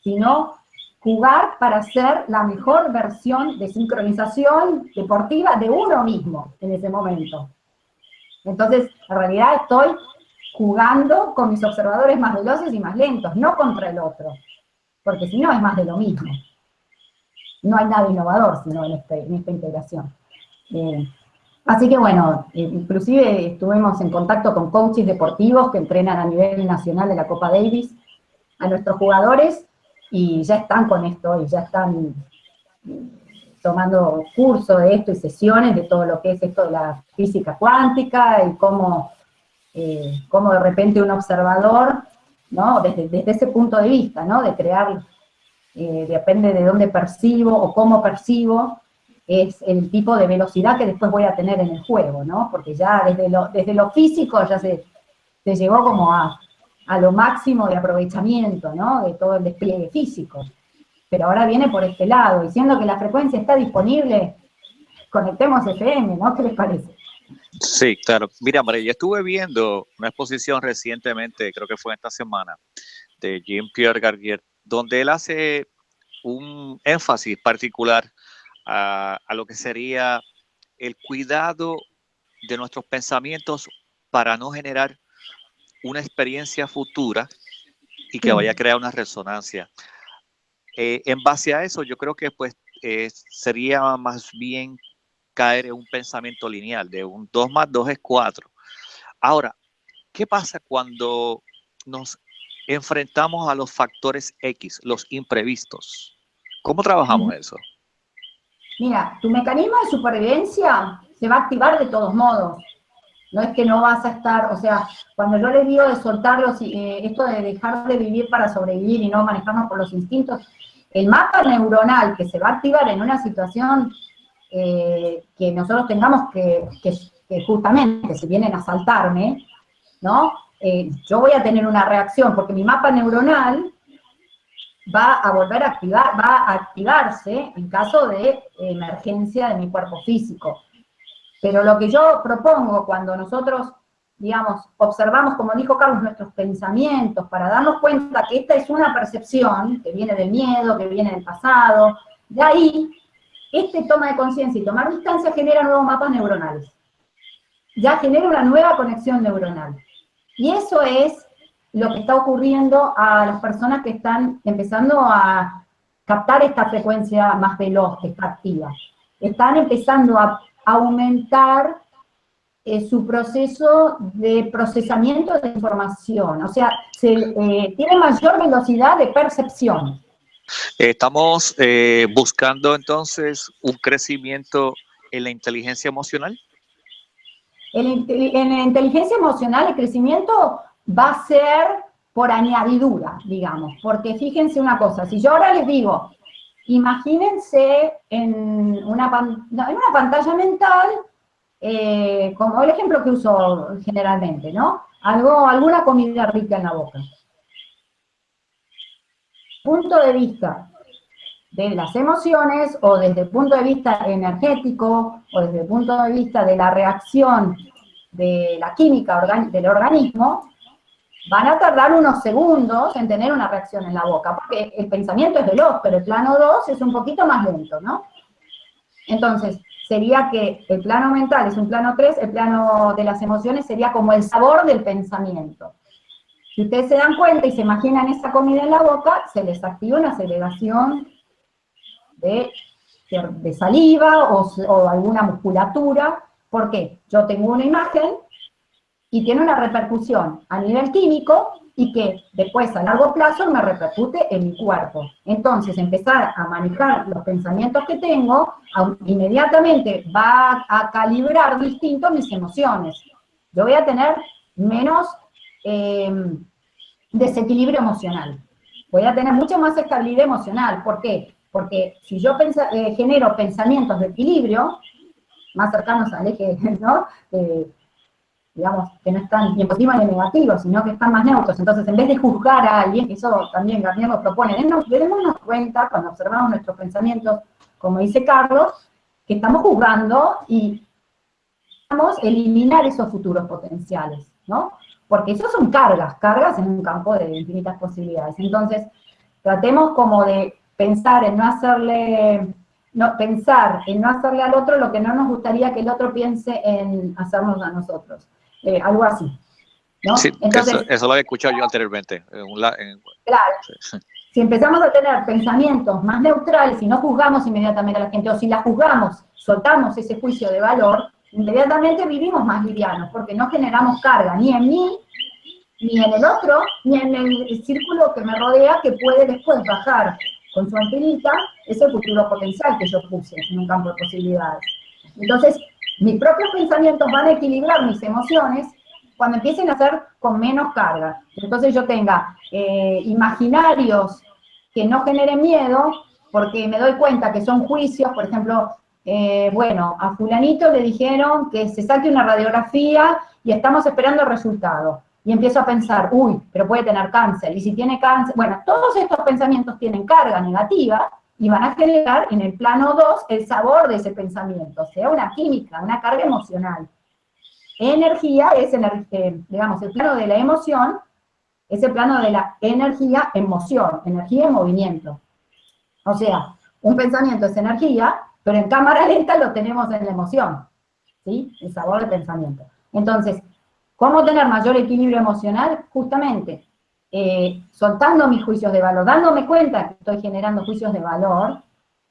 sino jugar para ser la mejor versión de sincronización deportiva de uno mismo en ese momento. Entonces, en realidad estoy jugando con mis observadores más veloces y más lentos, no contra el otro, porque si no es más de lo mismo. No hay nada innovador sino en, este, esta integración. Eh, así que bueno, eh, inclusive estuvimos en contacto con coaches deportivos que entrenan a nivel nacional de la Copa Davis a nuestros jugadores y ya están con esto y ya están tomando curso de esto y sesiones de todo lo que es esto de la física cuántica y cómo, eh, de repente un observador, ¿no? Desde, ese punto de vista, ¿no? De crear, eh, depende de dónde percibo o cómo percibo, es el tipo de velocidad que después voy a tener en el juego, ¿no? Porque ya desde lo, desde lo físico ya se, se llegó como a, a lo máximo de aprovechamiento, ¿no? De todo el despliegue físico pero ahora viene por este lado, diciendo que la frecuencia está disponible, conectemos FM, ¿no? ¿Qué les parece? Sí, claro. Mira, María, yo estuve viendo una exposición recientemente, creo que fue esta semana, de Jean-Pierre Garnier, donde él hace un énfasis particular a, a, lo que sería el cuidado de nuestros pensamientos para no generar una experiencia futura y que vaya a crear una resonancia. Eh, en base a eso, yo creo que pues eh, sería más bien caer en un pensamiento lineal, de un 2 más 2 es 4. Ahora, ¿qué pasa cuando nos enfrentamos a los factores X, los imprevistos? ¿Cómo trabajamos eso? Mira, tu mecanismo de supervivencia se va a activar de todos modos. No es que no vas a estar, o sea, cuando yo les digo de soltarlos, eh, esto de dejar de vivir para sobrevivir y no manejarnos por los instintos, el mapa neuronal que se va a activar en una situación eh, que nosotros tengamos que, justamente, si vienen a saltarme, ¿no? Eh, yo voy a tener una reacción, porque mi mapa neuronal va a volver a activar, va a activarse en caso de emergencia de mi cuerpo físico. Pero lo que yo propongo cuando nosotros digamos, observamos, como dijo Carlos, nuestros pensamientos para darnos cuenta que esta es una percepción que viene del miedo, que viene del pasado, de ahí, este toma de conciencia y tomar distancia genera nuevos mapas neuronales. Ya genera una nueva conexión neuronal. Y eso es lo que está ocurriendo a las personas que están empezando a captar esta frecuencia más veloz que. Están empezando a aumentar eh, su proceso de procesamiento de información, o sea, se, eh, tiene mayor velocidad de percepción. Estamos eh, buscando entonces un crecimiento en la inteligencia emocional. En, en la inteligencia emocional el crecimiento va a ser por añadidura, digamos, porque fíjense una cosa, si yo ahora les digo, imagínense en una, en una pantalla mental, eh, como el ejemplo que uso generalmente, ¿no? Algo, alguna comida rica en la boca. Punto de vista de las emociones o desde el punto de vista energético o desde el punto de vista de la reacción de la química del organismo, van a tardar unos segundos en tener una reacción en la boca, porque el pensamiento es veloz, pero el plano 2 es un poquito más lento, ¿no? Entonces, sería que el plano mental es un plano 3, el plano de las emociones sería como el sabor del pensamiento. Si ustedes se dan cuenta y se imaginan esa comida en la boca, se les activa una de, de saliva o, o alguna musculatura. ¿Por qué? Yo tengo una imagen y tiene una repercusión a nivel químico y que después a largo plazo me repercute en mi cuerpo. Entonces, empezar a manejar los pensamientos que tengo, inmediatamente va a calibrar distinto mis emociones. Yo voy a tener menos eh, desequilibrio emocional. Voy a tener mucha más estabilidad emocional. ¿Por qué? Porque si yo eh, genero pensamientos de equilibrio, más cercanos al eje, [laughs] ¿no? Digamos, que no están ni en positivo ni en negativo, sino que están más neutros. Entonces, en vez de juzgar a alguien, eso también Garnier nos propone, démonos cuenta cuando observamos nuestros pensamientos, como dice Carlos, que estamos juzgando y vamos a eliminar esos futuros potenciales, ¿no? Porque esos son cargas, cargas en un campo de infinitas posibilidades. Entonces, tratemos como de pensar en no hacerle, no, pensar en no hacerle al otro lo que no nos gustaría que el otro piense en hacernos a nosotros. Eh, algo así. ¿no? Sí, eso, lo he escuchado yo anteriormente. claro. Si empezamos a tener pensamientos más neutrales y no juzgamos inmediatamente a la gente, o si la juzgamos, soltamos ese juicio de valor, inmediatamente vivimos más livianos, porque no generamos carga ni en mí, ni en el otro, ni en el círculo que me rodea, que puede después bajar con su antenita ese futuro potencial que yo puse en un campo de posibilidades. Entonces, mis propios pensamientos van a equilibrar mis emociones cuando empiecen a ser con menos carga. Entonces yo tenga eh, imaginarios que no generen miedo, porque me doy cuenta que son juicios, por ejemplo, eh, bueno, a fulanito le dijeron que se saque una radiografía y estamos esperando el resultado. Y empiezo a pensar, uy, pero puede tener cáncer, y si tiene cáncer, bueno, todos estos pensamientos tienen carga negativa, y van a generar en el plano 2 el sabor de ese pensamiento, o sea, una química, una carga emocional. Energía es, eh, digamos, el plano de la emoción, es el plano de la energía en moción, energía en movimiento. O sea, un pensamiento es energía, pero en cámara lenta lo tenemos en la emoción, ¿sí? El sabor del pensamiento. Entonces, ¿cómo tener mayor equilibrio emocional? Justamente, eh, soltando mis juicios de valor, dándome cuenta que estoy generando juicios de valor,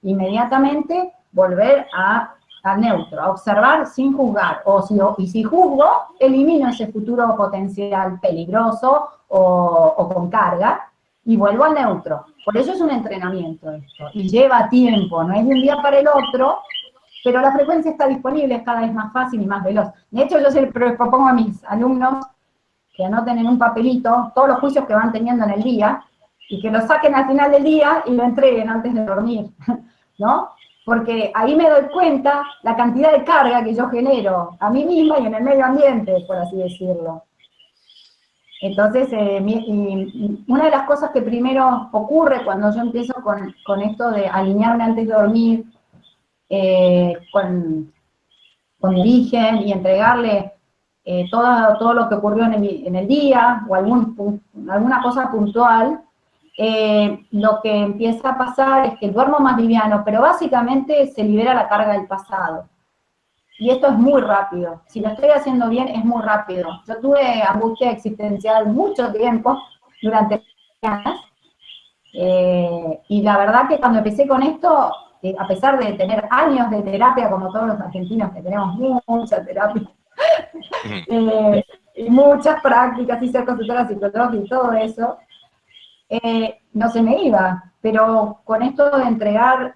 inmediatamente volver a, neutro, a observar sin juzgar, o si, y si juzgo, elimino ese futuro potencial peligroso o, con carga, y vuelvo al neutro. Por eso es un entrenamiento esto, y lleva tiempo, no es de un día para el otro, pero la frecuencia está disponible, es cada vez más fácil y más veloz. De hecho, yo se propongo a mis alumnos que anoten en un papelito todos los juicios que van teniendo en el día, y que lo saquen al final del día y lo entreguen antes de dormir, [laughs] ¿no? Porque ahí me doy cuenta la cantidad de carga que yo genero a mí misma y en el medio ambiente, por así decirlo. Entonces, eh, una de las cosas que primero ocurre cuando yo empiezo con, esto de alinearme antes de dormir, eh, con, con mi origen y entregarle eh, todo, todo lo que ocurrió en el, día o alguna cosa puntual, eh, lo que empieza a pasar es que duermo más liviano, pero básicamente se libera la carga del pasado. Y esto es muy rápido. Si lo estoy haciendo bien, es muy rápido. Yo tuve angustia existencial mucho tiempo, durante años, eh, y la verdad que cuando empecé con esto, a pesar de tener años de terapia, como todos los argentinos que tenemos mucha terapia, Eh, y muchas prácticas, y ser consultora psicológica y todo eso, eh, no se me iba. Pero con esto de entregar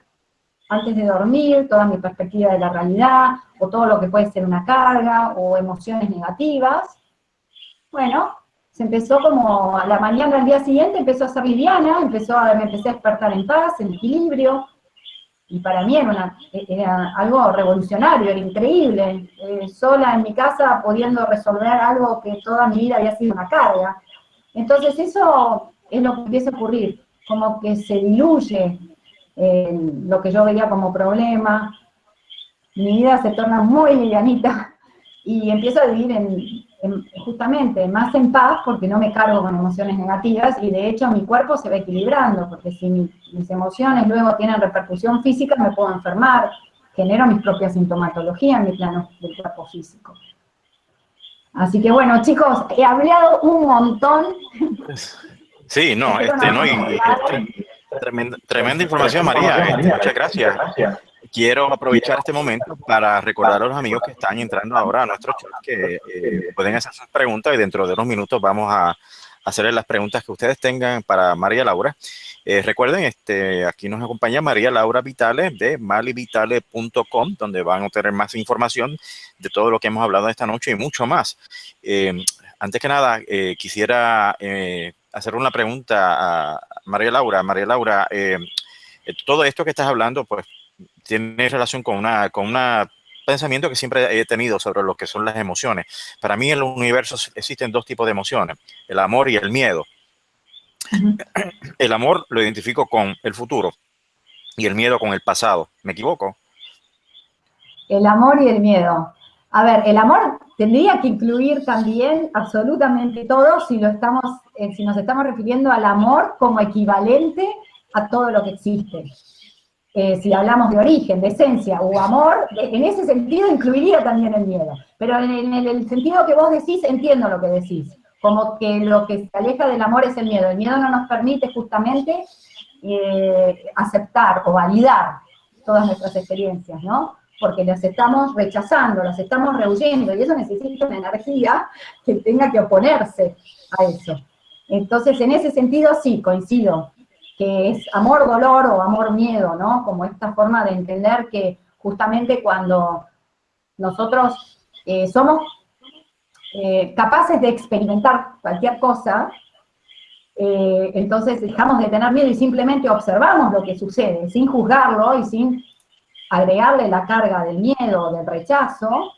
antes de dormir toda mi perspectiva de la realidad, o todo lo que puede ser una carga, o emociones negativas, bueno, se empezó como a la mañana al día siguiente, empezó a ser liviana, empezó a, me empecé a despertar en paz, en equilibrio, y para mí era, algo revolucionario, era increíble, eh, sola en mi casa pudiendo resolver algo que toda mi vida había sido una carga. Entonces eso es lo que empieza a ocurrir, como que se diluye eh, lo que yo veía como problema, mi vida se torna muy livianita [laughs] y empiezo a vivir en, justamente más en paz porque no me cargo con emociones negativas y de hecho mi cuerpo se va equilibrando, porque si mis emociones luego tienen repercusión física me puedo enfermar, genero mis propias sintomatologías en mi plano del cuerpo físico. Así que bueno, chicos, he hablado un montón. Sí, no, este, no, y, este, tremenda, información, María. Este, muchas gracias quiero aprovechar este momento para recordar a los amigos que están entrando ahora a nuestro chat que eh, pueden hacer sus preguntas y dentro de unos minutos vamos a hacerles las preguntas que ustedes tengan para María Laura. Eh, recuerden, este, aquí nos acompaña María Laura Vitale de malivitale.com, donde van a obtener más información de todo lo que hemos hablado esta noche y mucho más. Eh, antes que nada, quisiera hacer una pregunta a María Laura. María Laura, todo esto que estás hablando, pues tiene relación con una, con una pensamiento que siempre he tenido sobre lo que son las emociones. Para mí en el universo existen dos tipos de emociones, el amor y el miedo. El amor lo identifico con el futuro y el miedo con el pasado. ¿Me equivoco? El amor y el miedo. A ver, el amor tendría que incluir también absolutamente todo si, lo estamos, eh, si nos estamos refiriendo al amor como equivalente a todo lo que existe. Eh, si hablamos de origen, de esencia o amor, en ese sentido incluiría también el miedo. Pero en, el, sentido que vos decís, entiendo lo que decís. Como que lo que se aleja del amor es el miedo. El miedo no nos permite justamente eh, aceptar o validar todas nuestras experiencias, ¿no? Porque las estamos rechazando, las estamos rehuyendo, y eso necesita una energía que tenga que oponerse a eso. Entonces, en ese sentido, sí, coincido que es amor-dolor o amor-miedo, ¿no? Como esta forma de entender que justamente cuando nosotros eh, somos eh, capaces de experimentar cualquier cosa, eh, entonces dejamos de tener miedo y simplemente observamos lo que sucede, sin juzgarlo y sin agregarle la carga del miedo o del rechazo,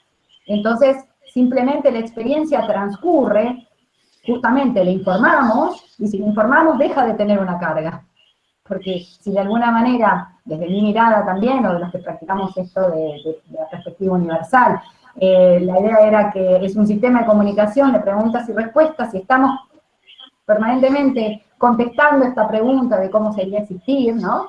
entonces simplemente la experiencia transcurre, justamente le informamos, y si le informamos deja de tener una carga porque si de alguna manera, desde mi mirada también, o de los que practicamos esto de, la perspectiva universal, eh, la idea era que es un sistema de comunicación de preguntas y respuestas, y estamos permanentemente contestando esta pregunta de cómo sería existir, ¿no?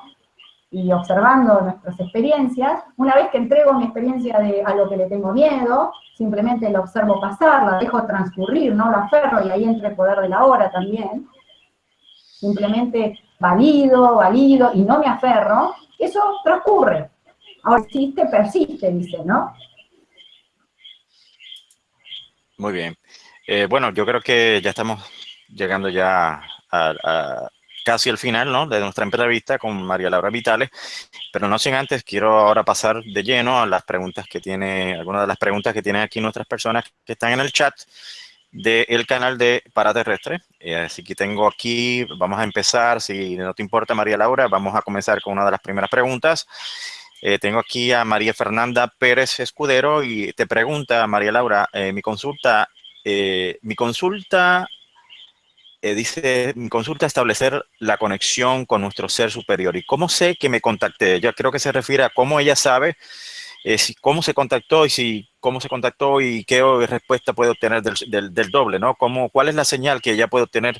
Y observando nuestras experiencias, una vez que entrego mi experiencia de, a lo que le tengo miedo, simplemente la observo pasar, la dejo transcurrir, no la aferro, y ahí entra el poder de la hora también, simplemente valido, valido, y no me aferro, eso transcurre. Ahora existe, persiste, dice, ¿no? Muy bien. Eh, bueno, yo creo que ya estamos llegando ya a, casi al final ¿no? de nuestra entrevista con María Laura Vitales, pero no sin antes, quiero ahora pasar de lleno a las preguntas que tiene, algunas de las preguntas que tienen aquí nuestras personas que están en el chat del canal de Paraterrestre. Eh, así que tengo aquí, vamos a empezar, si no te importa María Laura, vamos a comenzar con una de las primeras preguntas. Eh, tengo aquí a María Fernanda Pérez Escudero y te pregunta, María Laura, eh, mi consulta, mi consulta, dice, mi consulta establecer la conexión con nuestro ser superior. ¿Y cómo sé que me contacté? Yo creo que se refiere a cómo ella sabe cómo se contactó y si cómo se contactó y qué respuesta puede obtener del, del, doble, ¿no? ¿Cómo, ¿Cuál es la señal que ella puede obtener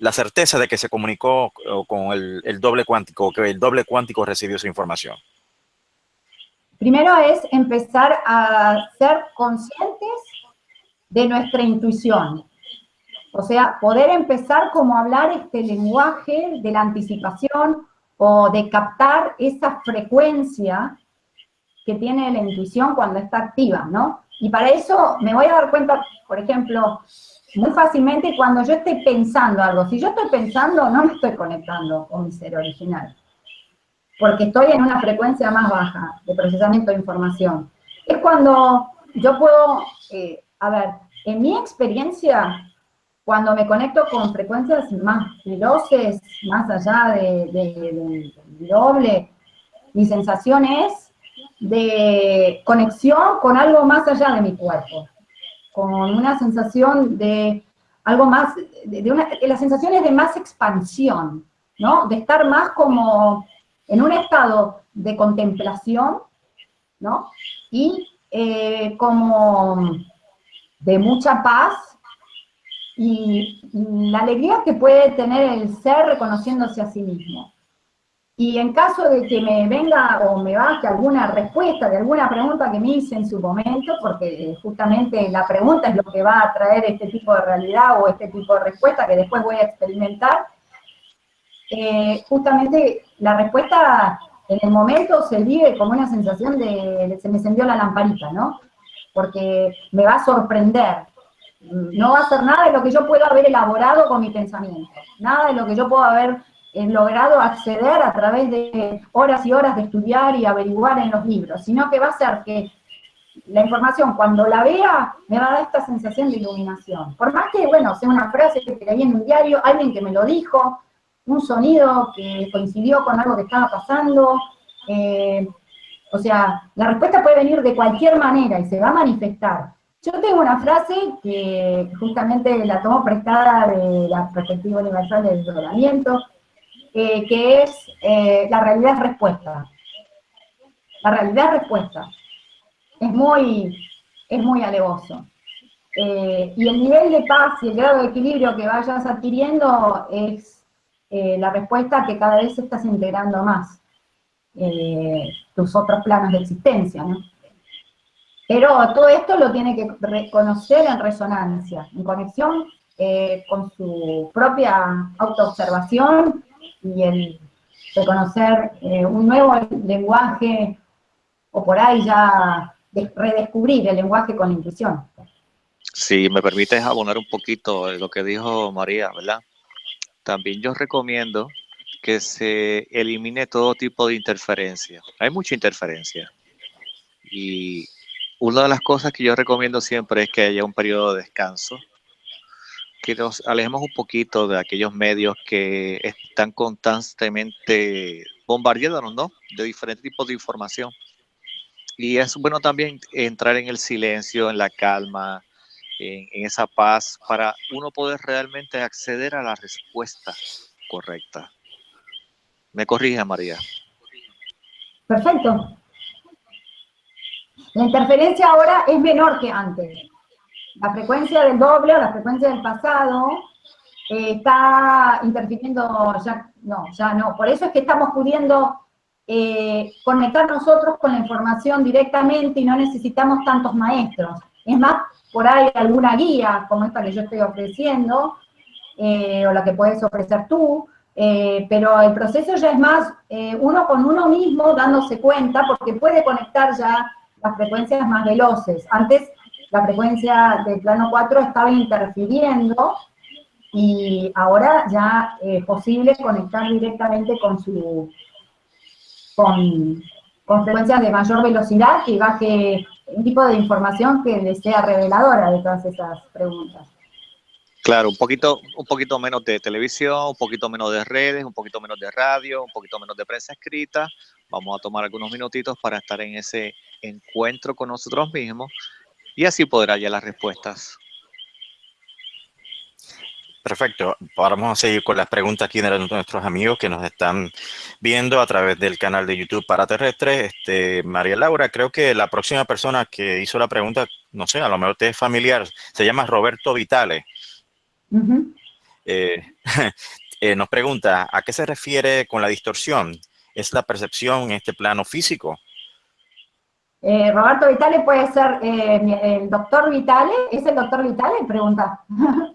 la certeza de que se comunicó con el, el doble cuántico que el doble cuántico recibió su información? Primero es empezar a ser conscientes de nuestra intuición. O sea, poder empezar como a hablar este lenguaje de la anticipación o de captar esa frecuencia que tiene la intuición cuando está activa, ¿no? Y para eso me voy a dar cuenta, por ejemplo, muy fácilmente cuando yo estoy pensando algo. Si yo estoy pensando, no me estoy conectando con mi ser original, porque estoy en una frecuencia más baja de procesamiento de información. Es cuando yo puedo, eh, a ver, en mi experiencia, cuando me conecto con frecuencias más veloces, más allá de, doble, mi sensación es de conexión con algo más allá de mi cuerpo, con una sensación de algo más, de, una, sensaciones de más expansión, ¿no? De estar más como en un estado de contemplación, ¿no? Y eh, como de mucha paz y la alegría que puede tener el ser reconociéndose a sí mismo. Y en caso de que me venga o me baje alguna respuesta de alguna pregunta que me hice en su momento, porque justamente la pregunta es lo que va a traer este tipo de realidad o este tipo de respuesta que después voy a experimentar, eh, justamente la respuesta en el momento se vive como una sensación de se me encendió la lamparita, ¿no? Porque me va a sorprender, no va a ser nada de lo que yo pueda haber elaborado con mi pensamiento, nada de lo que yo pueda haber eh, logrado acceder a través de horas y horas de estudiar y averiguar en los libros, sino que va a ser que la información, cuando la vea, me va a dar esta sensación de iluminación. Por más que, bueno, sea una frase que leí en un diario, alguien que me lo dijo, un sonido que coincidió con algo que estaba pasando, eh, o sea, la respuesta puede venir de cualquier manera y se va a manifestar. Yo tengo una frase que justamente la tomo prestada de la perspectiva universal del desdoblamiento, eh, que es eh, la realidad es respuesta. La realidad es respuesta. Es muy, es muy alevoso. Eh, y el nivel de paz y el grado de equilibrio que vayas adquiriendo es la respuesta que cada vez estás integrando más tus otros planos de existencia, ¿no? Pero todo esto lo tiene que reconocer en resonancia, en conexión con su propia autoobservación y el reconocer eh, un nuevo lenguaje, o por ahí ya redescubrir el lenguaje con la intuición. Si me permites abonar un poquito lo que dijo María, ¿verdad? También yo recomiendo que se elimine todo tipo de interferencia. Hay mucha interferencia. Y una de las cosas que yo recomiendo siempre es que haya un periodo de descanso, que nos alejemos un poquito de aquellos medios que están constantemente bombardeándonos, ¿no? De diferentes tipos de información. Y es bueno también entrar en el silencio, en la calma, en, en esa paz, para uno poder realmente acceder a la respuesta correcta. Me corrige, María. Perfecto. La interferencia ahora es menor que antes. La frecuencia del doble o la frecuencia del pasado eh, está interfiriendo, ya no, ya no. Por eso es que estamos pudiendo eh, conectar nosotros con la información directamente y no necesitamos tantos maestros. Es más, por ahí alguna guía, como esta que yo estoy ofreciendo, eh, o la que puedes ofrecer tú, pero el proceso ya es más uno con uno mismo dándose cuenta, porque puede conectar ya las frecuencias más veloces. Antes la frecuencia del plano 4 estaba interfiriendo y ahora ya es posible conectar directamente con su con, con frecuencias de mayor velocidad que baje un tipo de información que le sea reveladora de todas esas preguntas. Claro, un poquito, un poquito menos de televisión, un poquito menos de redes, un poquito menos de radio, un poquito menos de prensa escrita. Vamos a tomar algunos minutitos para estar en ese encuentro con nosotros mismos y así poder hallar las respuestas. Perfecto. Ahora vamos a seguir con las preguntas aquí de nuestros amigos que nos están viendo a través del canal de YouTube para terrestres. Este, María Laura, creo que la próxima persona que hizo la pregunta, no sé, a lo mejor usted es familiar, se llama Roberto Vitale. Eh, [laughs] eh, nos pregunta, ¿a qué se refiere con la distorsión? ¿Es la percepción en este plano físico? Eh, Roberto Vitale puede ser eh, el doctor Vitale. ¿Es el doctor Vitale? Pregunta. [laughs]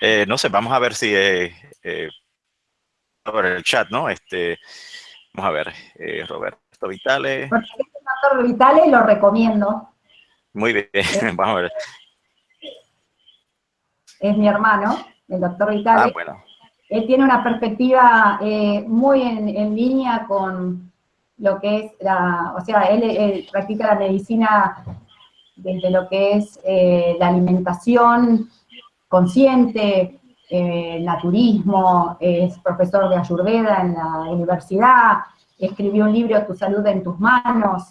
Eh, no sé, vamos a ver si por el chat, ¿no? Este, vamos a ver, Roberto Vitale. Porque el doctor Vitale lo recomiendo. Muy bien, [laughs] vamos a ver. Es mi hermano, el doctor Vitale. Ah, bueno. Él tiene una perspectiva muy en, línea con lo que es la, o sea, él, practica la medicina desde lo que es eh, la alimentación consciente, eh, naturismo, es profesor de Ayurveda en la universidad, escribió un libro, Tu salud en tus manos,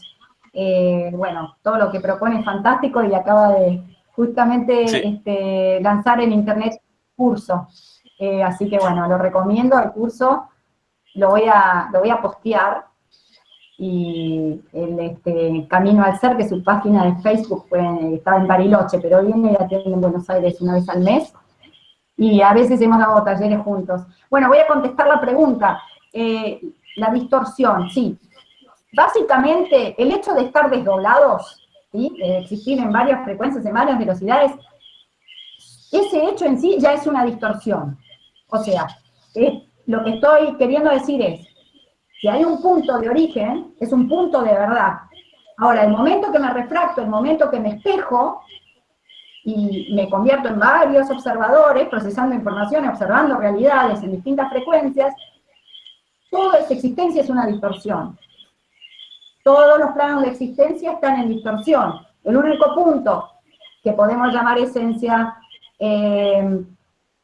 eh, bueno, todo lo que propone es fantástico y acaba de justamente este, lanzar en internet curso. Eh, así que bueno, lo recomiendo, el curso lo voy a, lo voy a postear y el este, Camino al Ser, que su página de Facebook, estaba en Bariloche, pero viene y atiende en Buenos Aires una vez al mes, y a veces hemos dado talleres juntos. Bueno, voy a contestar la pregunta. Eh, la distorsión, sí. Básicamente, el hecho de estar desdoblados, ¿sí? de existir en varias frecuencias, en varias velocidades, ese hecho en sí ya es una distorsión. O sea, lo que estoy queriendo decir es, si hay un punto de origen, es un punto de verdad. Ahora, el momento que me refracto, el momento que me espejo, y me convierto en varios observadores, procesando información, observando realidades en distintas frecuencias, toda esa existencia es una distorsión. Todos los planos de existencia están en distorsión. El único punto que podemos llamar esencia, eh,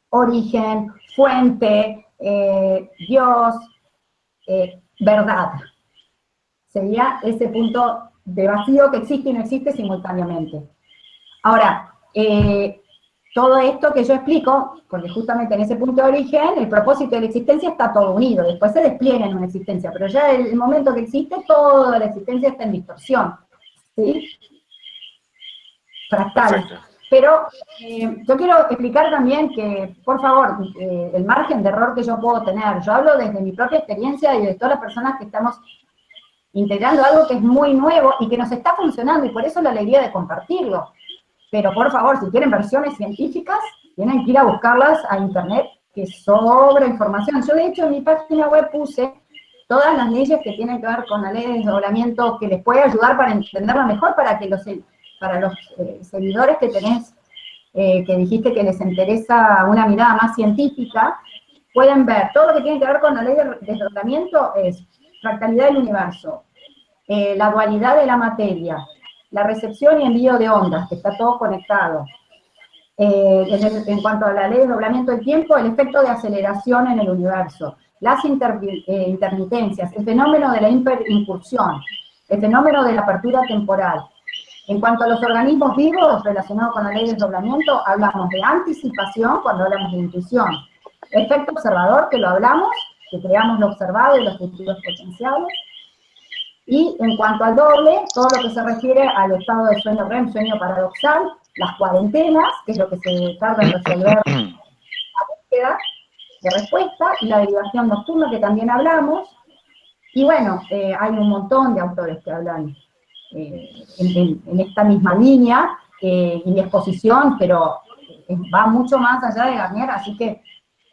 origen, fuente, eh, Dios, eh, verdad. Sería ese punto de vacío que existe y no existe simultáneamente. Ahora, todo esto que yo explico, porque justamente en ese punto de origen, el propósito de la existencia está todo unido, después se despliega en una existencia, pero ya el, el momento que existe, toda la existencia está en distorsión, ¿sí? Fractal. Pero eh, yo quiero explicar también que, por favor, eh, el margen de error que yo puedo tener, yo hablo desde mi propia experiencia y de todas las personas que estamos integrando algo que es muy nuevo y que nos está funcionando, y por eso la alegría de compartirlo. Pero por favor, si quieren versiones científicas, tienen que ir a buscarlas a internet, que sobra información. Yo de hecho en mi página web puse todas las leyes que tienen que ver con la ley de desdoblamiento, que les puede ayudar para entenderla mejor, para que los, para los eh, seguidores que tenés, eh, que dijiste que les interesa una mirada más científica, pueden ver todo lo que tiene que ver con la ley de desdoblamiento es fractalidad del universo, eh, la dualidad de la materia, la recepción y envío de ondas, que está todo conectado. Eh, en, cuanto a la ley de doblamiento del tiempo, el efecto de aceleración en el universo, las eh, intermitencias, el fenómeno de la hiperincursión, el fenómeno de la apertura temporal. En cuanto a los organismos vivos relacionados con la ley de doblamiento, hablamos de anticipación cuando hablamos de intuición. Efecto observador, que lo hablamos, que creamos lo observado y los futuros potenciales. Y en cuanto al doble, todo lo que se refiere al estado de sueño REM, sueño paradoxal, las cuarentenas, que es lo que se tarda en resolver [coughs] la búsqueda de respuesta, y la derivación nocturna, que también hablamos. Y bueno, eh, hay un montón de autores que hablan eh, en, esta misma línea, eh, y exposición, pero va mucho más allá de Garnier, así que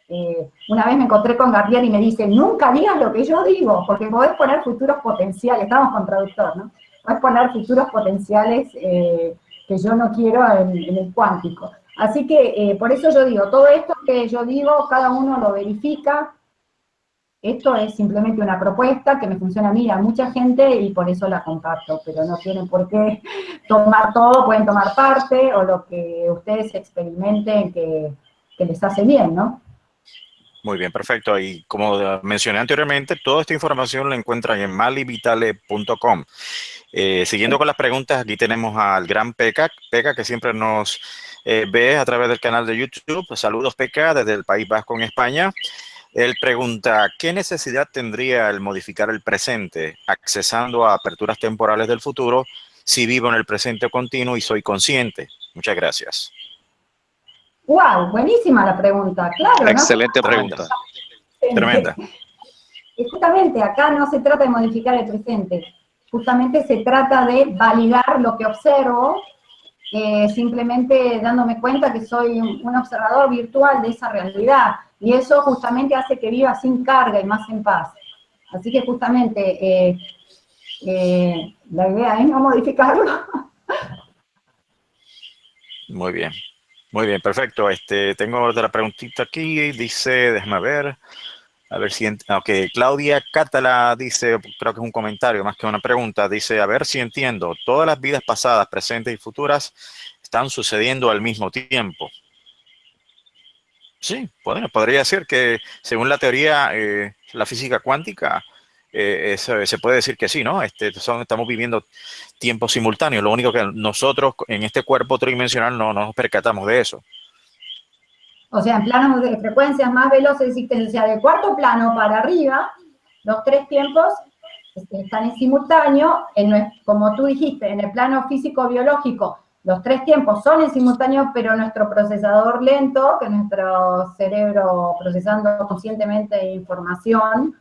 eh, una vez me encontré con Gardier y me dice, nunca digas lo que yo digo, porque podés poner futuros potenciales, estamos con traductor, ¿no? Podés poner futuros potenciales eh, que yo no quiero en, el cuántico. Así que eh, por eso yo digo, todo esto que yo digo, cada uno lo verifica, esto es simplemente una propuesta que me funciona a mí, a mucha gente, y por eso la comparto, pero no tienen por qué tomar todo, pueden tomar parte, o lo que ustedes experimenten que, que les hace bien, ¿no? Muy bien, perfecto. Y como mencioné anteriormente, toda esta información la encuentran en malivitale.com. Eh, siguiendo con las preguntas, aquí tenemos al gran Peca, Peca que siempre nos eh, ve a través del canal de YouTube. Saludos Peca desde el País Vasco en España. Él pregunta, ¿qué necesidad tendría el modificar el presente, accesando a aperturas temporales del futuro, si vivo en el presente continuo y soy consciente? Muchas gracias. ¡Wow! Buenísima la pregunta, claro. Excelente pregunta. Tremenda. Y justamente acá no se trata de modificar el presente, justamente se trata de validar lo que observo, eh, simplemente dándome cuenta que soy un observador virtual de esa realidad, y eso justamente hace que viva sin carga y más en paz. Así que justamente eh, eh, la idea es no modificarlo, [laughs] Muy bien. Muy bien, perfecto. Este, tengo otra preguntita aquí. Dice, déjame ver. A ver si... Ok, Claudia Catala dice, creo que es un comentario más que una pregunta. Dice, a ver si entiendo. Todas las vidas pasadas, presentes y futuras están sucediendo al mismo tiempo. Sí, bueno, podría ser que según la teoría, eh, la física cuántica, eh, se puede decir que sí, ¿no? Este, son, estamos viviendo tiempos simultáneos. Lo único que nosotros en este cuerpo tridimensional no, nos percatamos de eso. O sea, en planos de frecuencias más veloces existen, o sea, del cuarto plano para arriba, los tres tiempos este, están en simultáneo, en, como tú dijiste, en el plano físico-biológico, los tres tiempos son en simultáneo, pero nuestro procesador lento, que nuestro cerebro procesando conscientemente información,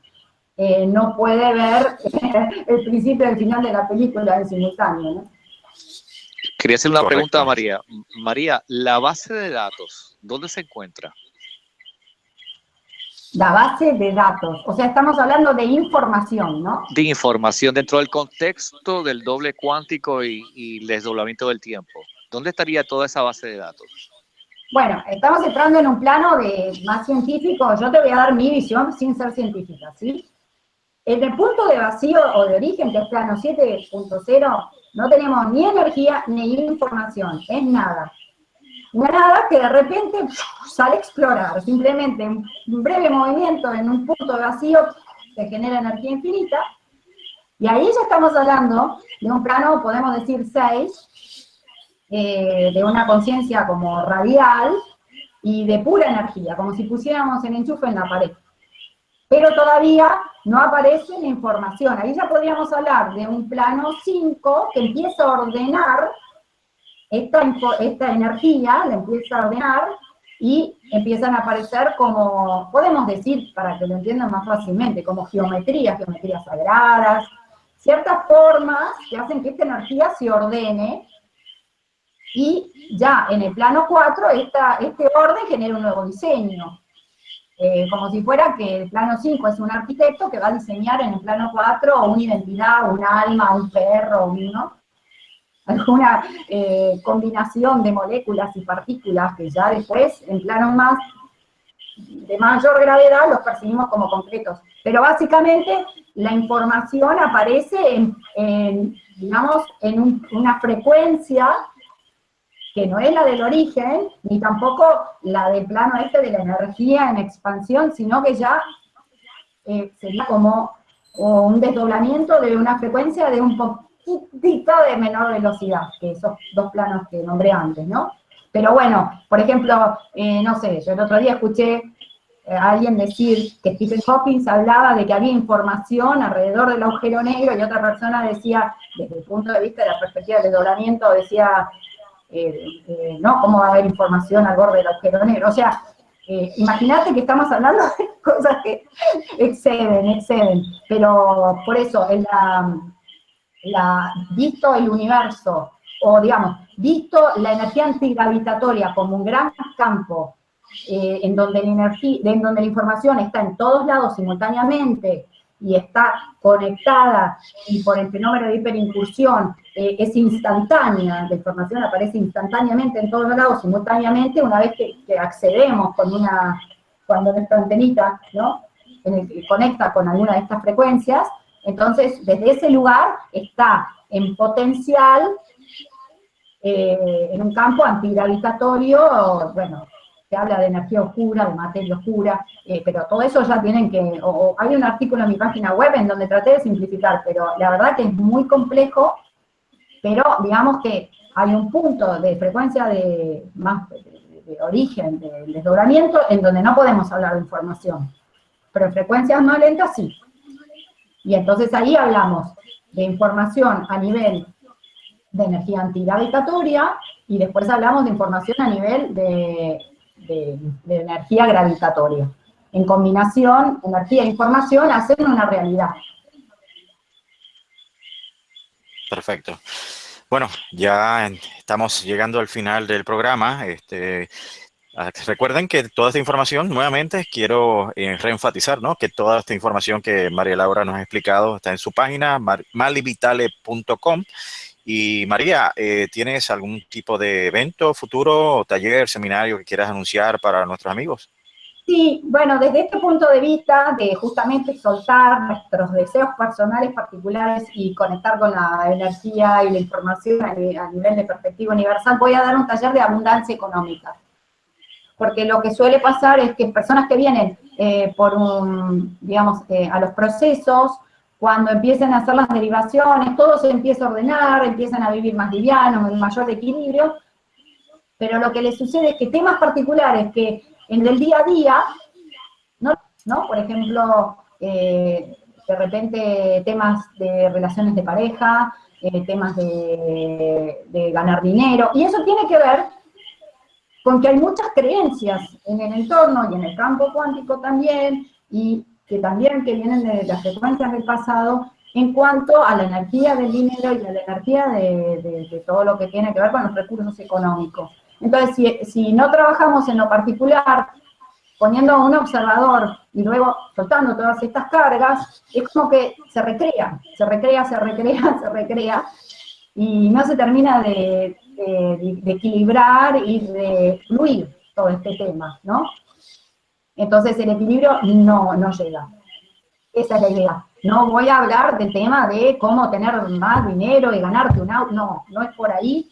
eh, no puede ver [laughs] el principio y el final de la película en simultáneo. Quería hacer una pregunta a María. María, la base de datos, ¿dónde se encuentra? La base de datos, o sea, estamos hablando de información, ¿no? De información dentro del contexto del doble cuántico y, y el desdoblamiento del tiempo. ¿Dónde estaría toda esa base de datos? Bueno, estamos entrando en un plano de más científico. Yo te voy a dar mi visión sin ser científica, ¿sí? En el punto de vacío o de origen, que es plano 7.0, no tenemos ni energía ni información, es nada. Nada que de repente sale a explorar, simplemente un breve movimiento en un punto vacío que genera energía infinita, y ahí ya estamos hablando de un plano, podemos decir 6, eh, de una conciencia como radial y de pura energía, como si pusiéramos el enchufe en la pared. Pero todavía no aparece la información. Ahí ya podríamos hablar de un plano 5 que empieza a ordenar esta, esta energía, la empieza a ordenar y empiezan a aparecer como, podemos decir, para que lo entiendan más fácilmente, como geometrías, geometrías sagradas, ciertas formas que hacen que esta energía se ordene y ya en el plano 4 este orden genera un nuevo diseño. Eh, como si fuera que el plano 5 es un arquitecto que va a diseñar en el plano 4 una identidad, un alma, un perro, ¿no? Alguna eh, combinación de moléculas y partículas que ya después, en planos más de mayor gravedad, los percibimos como concretos. Pero básicamente la información aparece en, digamos, en una frecuencia que no es la del origen, ni tampoco la del plano este de la energía en expansión, sino que ya eh, sería como un desdoblamiento de una frecuencia de un poquitito de menor velocidad, que esos dos planos que nombré antes, ¿no? Pero bueno, por ejemplo, eh, no sé, yo el otro día escuché eh, a alguien decir que Stephen Hawking hablaba de que había información alrededor del agujero negro y otra persona decía, desde el punto de vista de la perspectiva del desdoblamiento, decía, eh, ¿no? ¿Cómo va a haber información al borde del agujero negro? O sea, imagínate que estamos hablando de [laughs] cosas que exceden, exceden, pero por eso, en la, visto el universo, o digamos, visto la energía antigravitatoria como un gran campo en, donde la energía, en donde la información está en todos lados simultáneamente, y está conectada y por el fenómeno de hiperincursión eh, es instantánea, la información aparece instantáneamente en todos lados, simultáneamente, una vez que, accedemos con una, cuando nuestra antenita, ¿no? conecta con alguna de estas frecuencias, entonces desde ese lugar está en potencial, eh, en un campo antigravitatorio, bueno, se habla de energía oscura, de materia oscura, eh, pero todo eso ya tienen que, o, hay un artículo en mi página web en donde traté de simplificar, pero la verdad que es muy complejo, pero digamos que hay un punto de frecuencia de, más de, origen del desdoblamiento en donde no podemos hablar de información, pero en frecuencias más lentas sí. Y entonces ahí hablamos de información a nivel de energía antigravitatoria, y después hablamos de información a nivel de de, energía gravitatoria. En combinación, energía e información hacen una realidad. Perfecto. Bueno, ya estamos llegando al final del programa. Este, recuerden que toda esta información, nuevamente, quiero eh, reenfatizar, ¿no? Que toda esta información que María Laura nos ha explicado está en su página, malivitale.com Y María, eh, ¿tienes algún tipo de evento futuro, taller, seminario que quieras anunciar para nuestros amigos? Sí, bueno, desde este punto de vista de justamente soltar nuestros deseos personales particulares y conectar con la energía y la información a nivel de perspectiva universal, voy a dar un taller de abundancia económica. Porque lo que suele pasar es que personas que vienen eh, por un, digamos, eh, a los procesos, cuando empiezan a hacer las derivaciones, todo se empieza a ordenar, empiezan a vivir más livianos, en mayor equilibrio, pero lo que les sucede es que temas particulares que en el día a día, ¿no? Por ejemplo, eh, de repente temas de relaciones de pareja, eh, temas de, ganar dinero, y eso tiene que ver con que hay muchas creencias en el entorno y en el campo cuántico también, y que también que vienen de las frecuencias del pasado, en cuanto a la energía del dinero y a la energía de, todo lo que tiene que ver con los recursos económicos. Entonces, si, si no trabajamos en lo particular, poniendo a un observador y luego soltando todas estas cargas, es como que se recrea, se recrea, se recrea, [laughs] se recrea, y no se termina de, de, equilibrar y de fluir todo este tema, ¿no? Entonces el equilibrio no, no llega. Esa es la idea. No voy a hablar del tema de cómo tener más dinero y ganarte un auto, no, no es por ahí,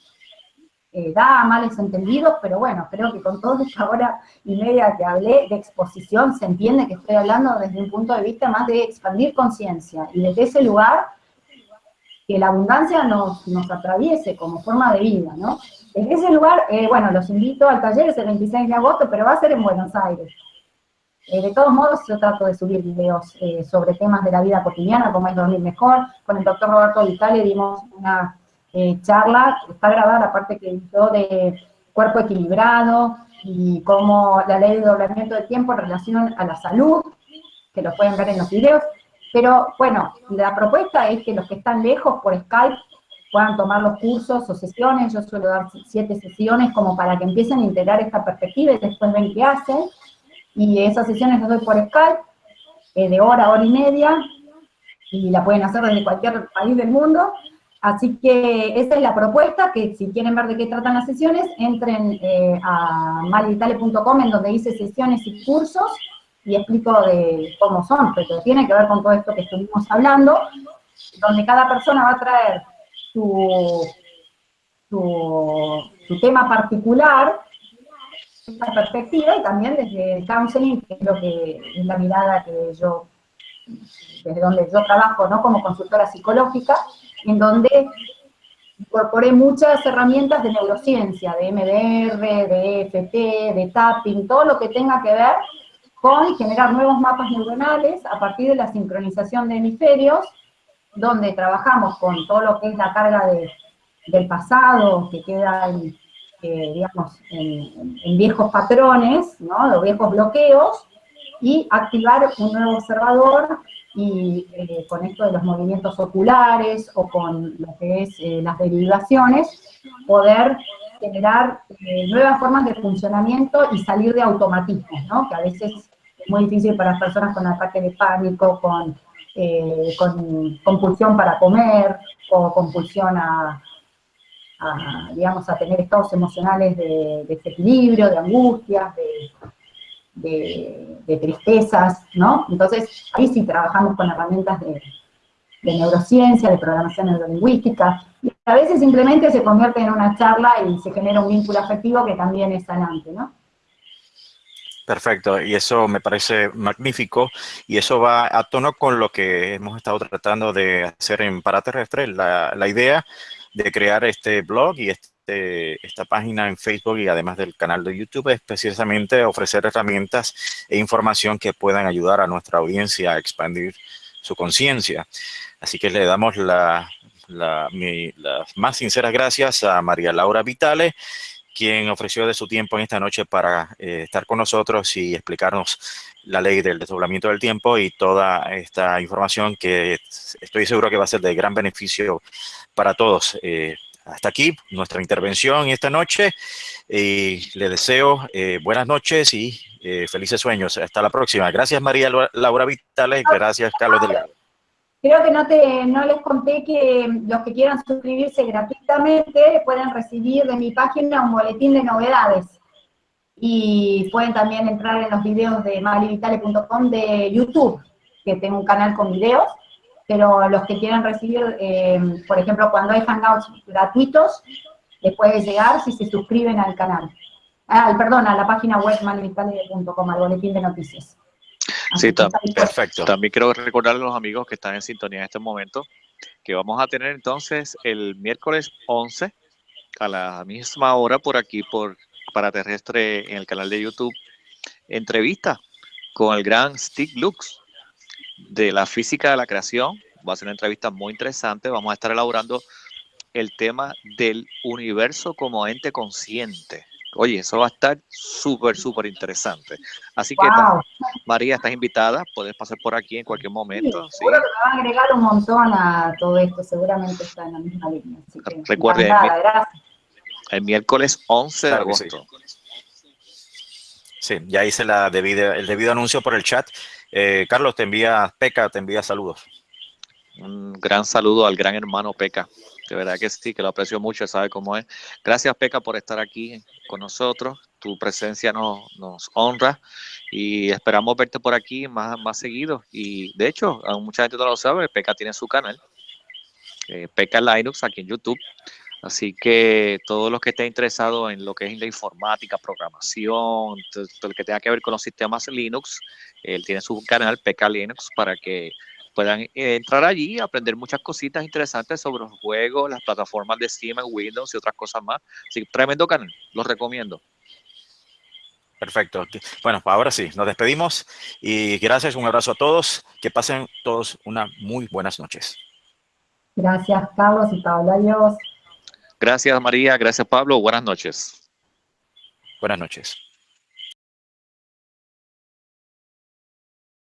eh, da males entendidos, pero bueno, creo que con toda esta hora y media que hablé de exposición se entiende que estoy hablando desde un punto de vista más de expandir conciencia, y desde ese lugar que la abundancia nos, atraviese como forma de vida, ¿no? Desde ese lugar, eh, bueno, los invito al taller, es el 26 de agosto, pero va a ser en Buenos Aires. Eh, de todos modos, yo trato de subir videos sobre temas de la vida cotidiana, como es dormir mejor. Con el doctor Roberto Vitale dimos una eh, charla, está grabada la parte que hizo de cuerpo equilibrado y cómo la ley de doblamiento de tiempo en relación a la salud, que lo pueden ver en los videos. Pero bueno, la propuesta es que los que están lejos por Skype puedan tomar los cursos o sesiones, yo suelo dar siete sesiones como para que empiecen a integrar esta perspectiva y después ven qué hacen. Y esas sesiones las doy por Skype, eh, de hora, hora y media, y la pueden hacer desde cualquier país del mundo, Así que esa es la propuesta, que si quieren ver de qué tratan las sesiones, entren eh, a malvitale.com en donde dice sesiones y cursos y explico de cómo son, pero tiene que ver con todo esto que estuvimos hablando, donde cada persona va a traer su, su, tema particular, esta perspectiva, y también desde el counseling, que es lo que es la mirada que yo, desde donde yo trabajo, ¿no? Como consultora psicológica, en donde incorporé muchas herramientas de neurociencia, de MDR, de EFT, de tapping, todo lo que tenga que ver con generar nuevos mapas neuronales a partir de la sincronización de hemisferios, donde trabajamos con todo lo que es la carga del pasado, que queda en, eh, digamos, en, viejos patrones, ¿no? los viejos bloqueos, y activar un nuevo observador y eh, con esto de los movimientos oculares o con lo que es eh, las derivaciones, poder generar nuevas formas de funcionamiento y salir de automatismos, ¿no? que a veces es muy difícil para personas con ataque de pánico, con, con compulsión para comer, o compulsión a, digamos, a tener estados emocionales de, de desequilibrio, de angustias, de de, tristezas, ¿no? Entonces, ahí sí trabajamos con herramientas de, neurociencia, de programación neurolingüística, y a veces simplemente se convierte en una charla y se genera un vínculo afectivo que también es sanante, ¿no? Perfecto, y eso me parece magnífico, y eso va a tono con lo que hemos estado tratando de hacer en Paraterrestre, la, la idea de crear este blog y este esta página en Facebook y además del canal de YouTube es precisamente ofrecer herramientas e información que puedan ayudar a nuestra audiencia a expandir su conciencia. Así que le damos la, las más sinceras gracias a María Laura Vitale, quien ofreció de su tiempo en esta noche para eh, estar con nosotros y explicarnos la ley del desdoblamiento del tiempo y toda esta información que estoy seguro que va a ser de gran beneficio para todos. Eh, hasta aquí nuestra intervención esta noche y le deseo eh, buenas noches y eh, felices sueños. Hasta la próxima. Gracias María Laura Vitales, gracias Carlos Delgado. Creo que no, te, no les conté que los que quieran suscribirse gratuitamente pueden recibir de mi página un boletín de novedades. Y pueden también entrar en los videos de malivitale.com de YouTube, que tengo un canal con videos, pero los que quieran recibir, eh, por ejemplo, cuando hay hangouts gratuitos, les puede llegar si se suscriben al canal. Ah, perdón, a la página web malivitale.com, al boletín de noticias. Sí, perfecto. También quiero recordar a los amigos que están en sintonía en este momento que vamos a tener entonces el miércoles 11 a la misma hora por aquí por para terrestre en el canal de YouTube entrevista con el gran Steve Lux de la física de la creación. Va a ser una entrevista muy interesante. Vamos a estar elaborando el tema del universo como ente consciente. Oye, eso va a estar súper, súper interesante. Así que, María, estás invitada, puedes pasar por aquí en cualquier momento. Sí, seguro que me va a agregar un montón a todo esto, seguramente está en la misma línea. Recuerde, el, miércoles 11 de agosto. Sí. ya hice la debida, el debido anuncio por el chat. Eh, Carlos, te envía, Peca, te envía saludos. Un gran saludo al gran hermano Peca. De verdad que sí, que lo aprecio mucho, sabe cómo es. Gracias, Peca, por estar aquí con nosotros. Tu presencia nos, honra y esperamos verte por aquí más, más seguido. Y de hecho, mucha gente no lo sabe, Peca tiene su canal, eh, Peca Linux, aquí en YouTube. Así que todos los que estén interesados en lo que es la informática, programación, todo, lo que tenga que ver con los sistemas Linux, él tiene su canal Peca Linux para que puedan eh, entrar allí y aprender muchas cositas interesantes sobre los juegos, las plataformas de Steam, Windows y otras cosas más. Así que tremendo canal, los recomiendo. Perfecto. Bueno, pues ahora sí, nos despedimos y gracias, un abrazo a todos. Que pasen todos una muy buenas noches. Gracias, Carlos y Pablo. Adiós. Gracias, María. Gracias, Pablo. Buenas noches. Buenas noches.